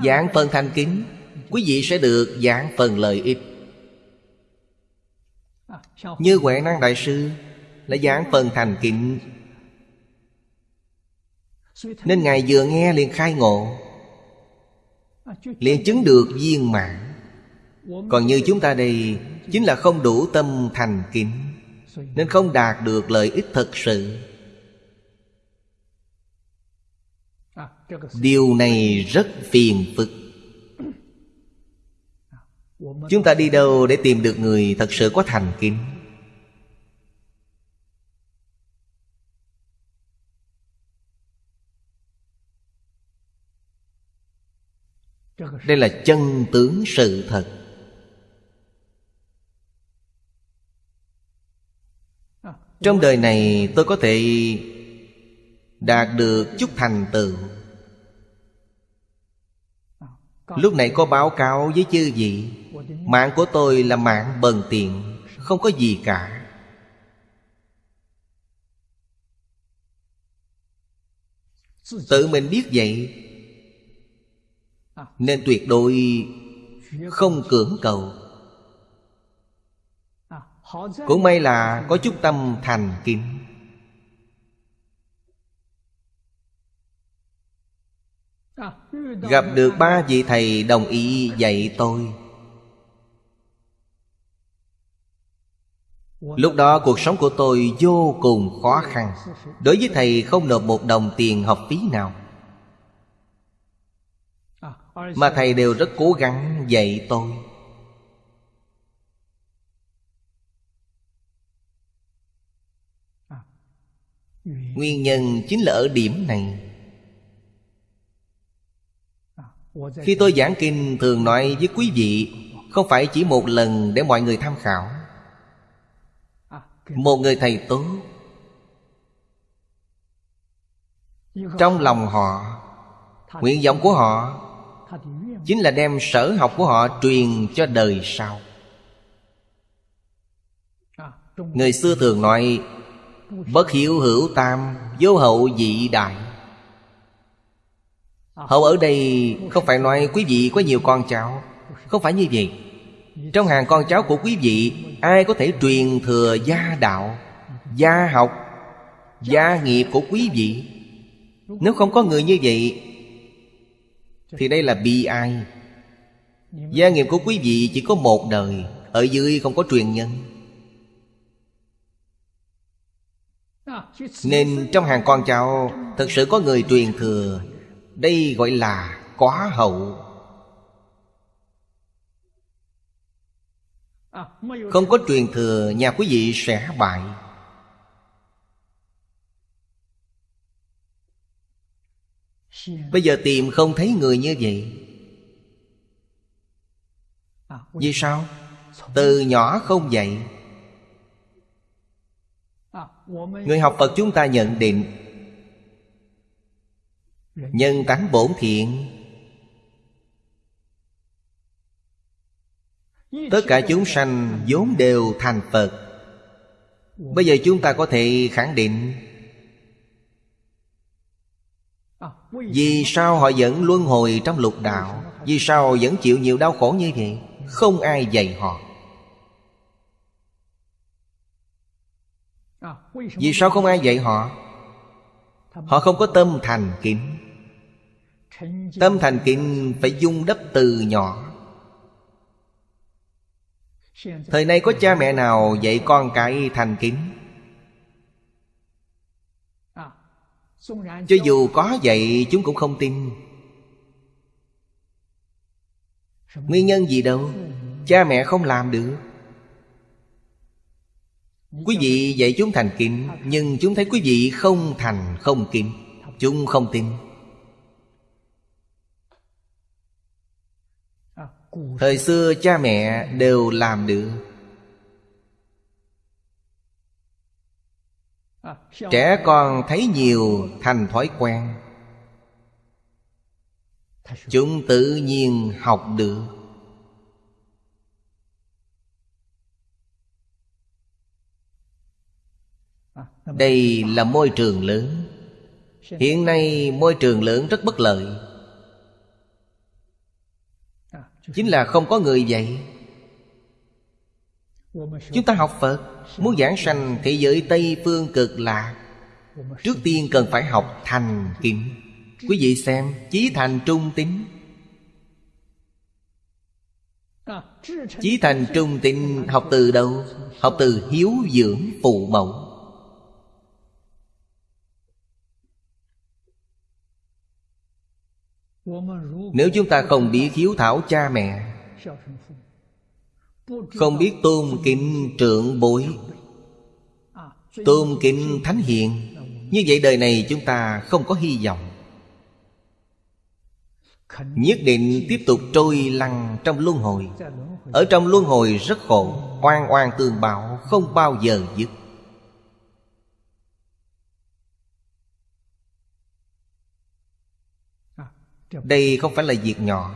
Speaker 1: Giảng phần thành kính, Quý vị sẽ được giảng phần lợi ích. Như Huệ Năng Đại Sư Là giảng phần thành kính, Nên Ngài vừa nghe liền khai ngộ, Liền chứng được viên mãn. Còn như chúng ta đây, Chính là không đủ tâm thành kính. Nên không đạt được lợi ích thật sự. Điều này rất phiền phức. Chúng ta đi đâu để tìm được người thật sự có thành kính? Đây là chân tướng sự thật. Trong đời này tôi có thể đạt được chút thành tựu. Lúc này có báo cáo với chư vị, mạng của tôi là mạng bần tiện, không có gì cả. Tự mình biết vậy, nên tuyệt đối không cưỡng cầu cũng may là có chút tâm thành kính. Gặp được ba vị thầy đồng ý dạy tôi. Lúc đó cuộc sống của tôi vô cùng khó khăn. Đối với thầy không nộp một đồng tiền học phí nào. Mà thầy đều rất cố gắng dạy tôi. Nguyên nhân chính là ở điểm này. Khi tôi giảng kinh, thường nói với quý vị, không phải chỉ một lần để mọi người tham khảo. Một người thầy tốt. Trong lòng họ, nguyện vọng của họ chính là đem sở học của họ truyền cho đời sau. Người xưa thường nói bất hiểu hữu tam, vô hậu dị đại. Hậu ở đây không phải nói quý vị có nhiều con cháu. Không phải như vậy. Trong hàng con cháu của quý vị, ai có thể truyền thừa gia đạo, gia học, gia nghiệp của quý vị? Nếu không có người như vậy, thì đây là bi ai? Gia nghiệp của quý vị chỉ có một đời, Ở dưới không có truyền nhân. Nên trong hàng con cháu Thật sự có người truyền thừa. Đây gọi là quá hậu. Không có truyền thừa, Nhà quý vị sẽ bại. Bây giờ tìm không thấy người như vậy. Vì sao? Từ nhỏ không dạy. Người học Phật chúng ta nhận định, Nhân tánh bổn thiện. Tất cả chúng sanh vốn đều thành Phật. Bây giờ chúng ta có thể khẳng định, Vì sao họ vẫn luân hồi trong lục đạo? Vì sao vẫn chịu nhiều đau khổ như vậy? Không ai dạy họ. Vì sao không ai dạy họ? Họ không có tâm thành kính. Tâm thành kính phải dung đắp từ nhỏ. Thời nay có cha mẹ nào dạy con cái thành kính? Cho dù có dạy, chúng cũng không tin. Nguyên nhân gì đâu? Cha mẹ không làm được. Quý vị dạy chúng thành kính, Nhưng chúng thấy quý vị không thành không kính. Chúng không tin. Thời xưa cha mẹ đều làm được. Trẻ con thấy nhiều thành thói quen. Chúng tự nhiên học được. Đây là môi trường lớn. Hiện nay môi trường lớn rất bất lợi. Chính là không có người dạy. Chúng ta học Phật, Muốn giảng sanh thế giới Tây Phương cực lạc Trước tiên cần phải học thành kính. Quý vị xem, Chí thành trung tính Chí thành trung tính học từ đâu? Học từ hiếu dưỡng phụ mẫu. Nếu chúng ta không biết hiếu thảo cha mẹ, Không biết tôn kính trưởng bối, Tôn kính thánh hiền, Như vậy đời này chúng ta không có hy vọng. Nhất định tiếp tục trôi lăn trong luân hồi. Ở trong luân hồi rất khổ, Oan oan tương bạo, không bao giờ dứt. Đây không phải là việc nhỏ,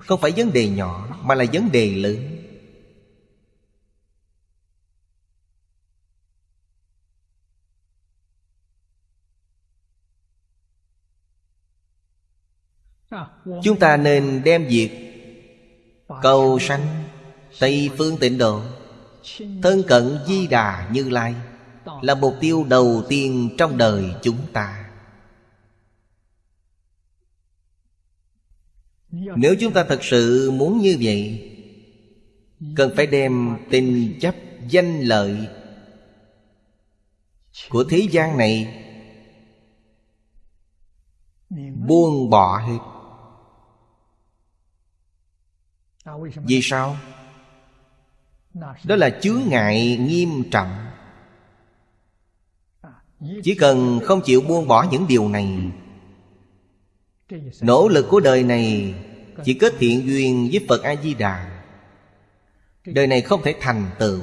Speaker 1: Không phải vấn đề nhỏ, Mà là vấn đề lớn. Chúng ta nên đem việc Cầu sanh Tây phương tịnh độ, Thân cận di đà như lai, Là mục tiêu đầu tiên trong đời chúng ta. Nếu chúng ta thật sự muốn như vậy Cần phải đem tình chấp danh lợi Của thế gian này Buông bỏ hết. Vì sao? Đó là chướng ngại nghiêm trọng. Chỉ cần không chịu buông bỏ những điều này Nỗ lực của đời này chỉ kết thiện duyên với Phật A-di-đà. Đời này không thể thành tựu.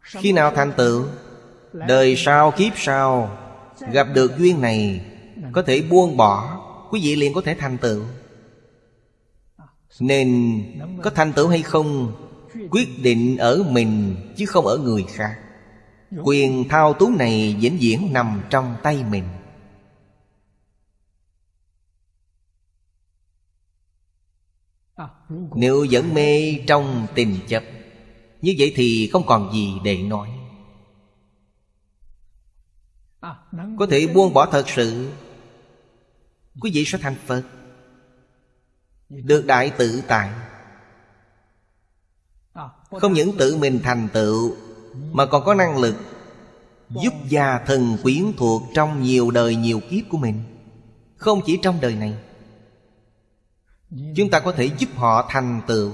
Speaker 1: Khi nào thành tựu? Đời sau kiếp sau, Gặp được duyên này, Có thể buông bỏ, Quý vị liền có thể thành tựu. Nên có thành tựu hay không, Quyết định ở mình Chứ không ở người khác. Quyền thao túng này vĩnh viễn nằm trong tay mình. Nếu vẫn mê trong tình chấp, Như vậy thì không còn gì để nói. Có thể buông bỏ thật sự, Quý vị sẽ thành Phật, Được đại tự tại. Không những tự mình thành tựu, Mà còn có năng lực Giúp gia thần quyến thuộc Trong nhiều đời nhiều kiếp của mình. Không chỉ trong đời này Chúng ta có thể giúp họ thành tựu.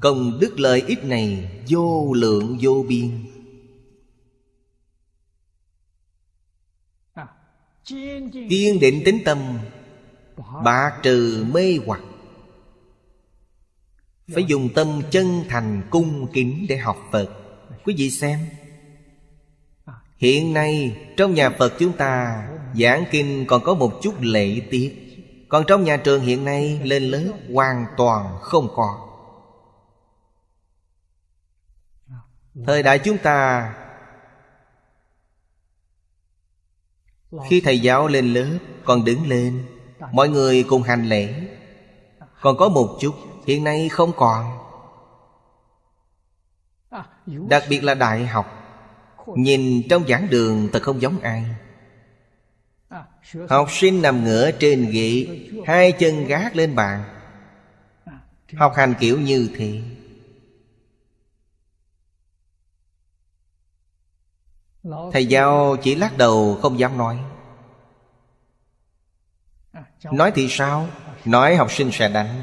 Speaker 1: Công đức lợi ích này vô lượng vô biên. Kiên định tính tâm bạ trừ mê hoặc. Phải dùng tâm chân thành cung kính để học Phật. Quý vị xem, Hiện nay trong nhà Phật chúng ta Giảng kinh còn có một chút lễ tiết. Còn trong nhà trường hiện nay lên lớp hoàn toàn không có. Thời đại chúng ta, Khi thầy giáo lên lớp Còn đứng lên, Mọi người cùng hành lễ. Còn có một chút Hiện nay không còn. Đặc biệt là đại học. Nhìn trong giảng đường thật không giống ai. Học sinh nằm ngửa trên ghế, Hai chân gác lên bàn. Học hành kiểu như thế. Thầy giáo chỉ lắc đầu, không dám nói. Nói thì sao? Nói học sinh sẽ đánh.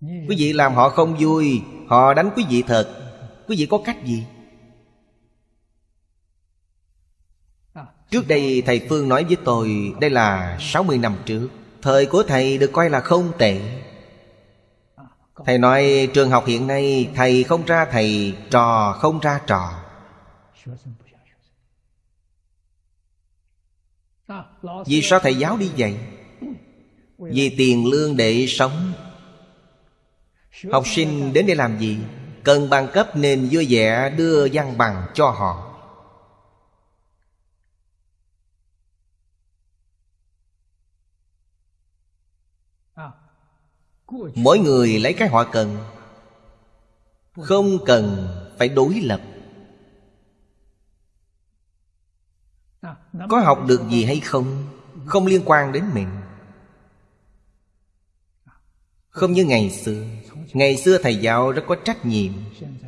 Speaker 1: Quý vị làm họ không vui, Họ đánh quý vị thật. Quý vị có cách gì? Trước đây thầy Phương nói với tôi, Đây là 60 năm trước. Thời của thầy được coi là không tệ. Thầy nói, trường học hiện nay Thầy không ra thầy, Trò không ra trò. Vì sao thầy giáo đi vậy? Vì tiền lương để sống. Học sinh đến đây làm gì? Cần bằng cấp nên vui vẻ đưa văn bằng cho họ. Mỗi người lấy cái họ cần. Không cần phải đối lập. Có học được gì hay không? Không liên quan đến mình. Không như ngày xưa. Ngày xưa thầy giáo rất có trách nhiệm.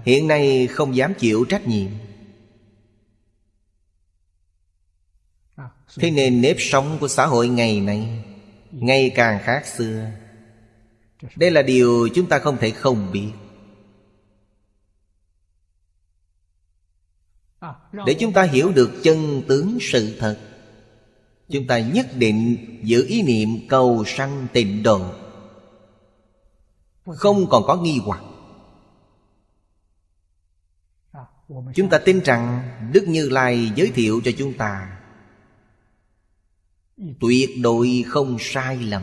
Speaker 1: Hiện nay không dám chịu trách nhiệm. Thế nên nếp sống của xã hội ngày nay, Ngày càng khác xưa đây là điều chúng ta không thể không biết. Để chúng ta hiểu được chân tướng sự thật Chúng ta nhất định giữ ý niệm cầu sanh tịnh độ. Không còn có nghi hoặc. Chúng ta tin rằng Đức Như Lai giới thiệu cho chúng ta Tuyệt đối không sai lầm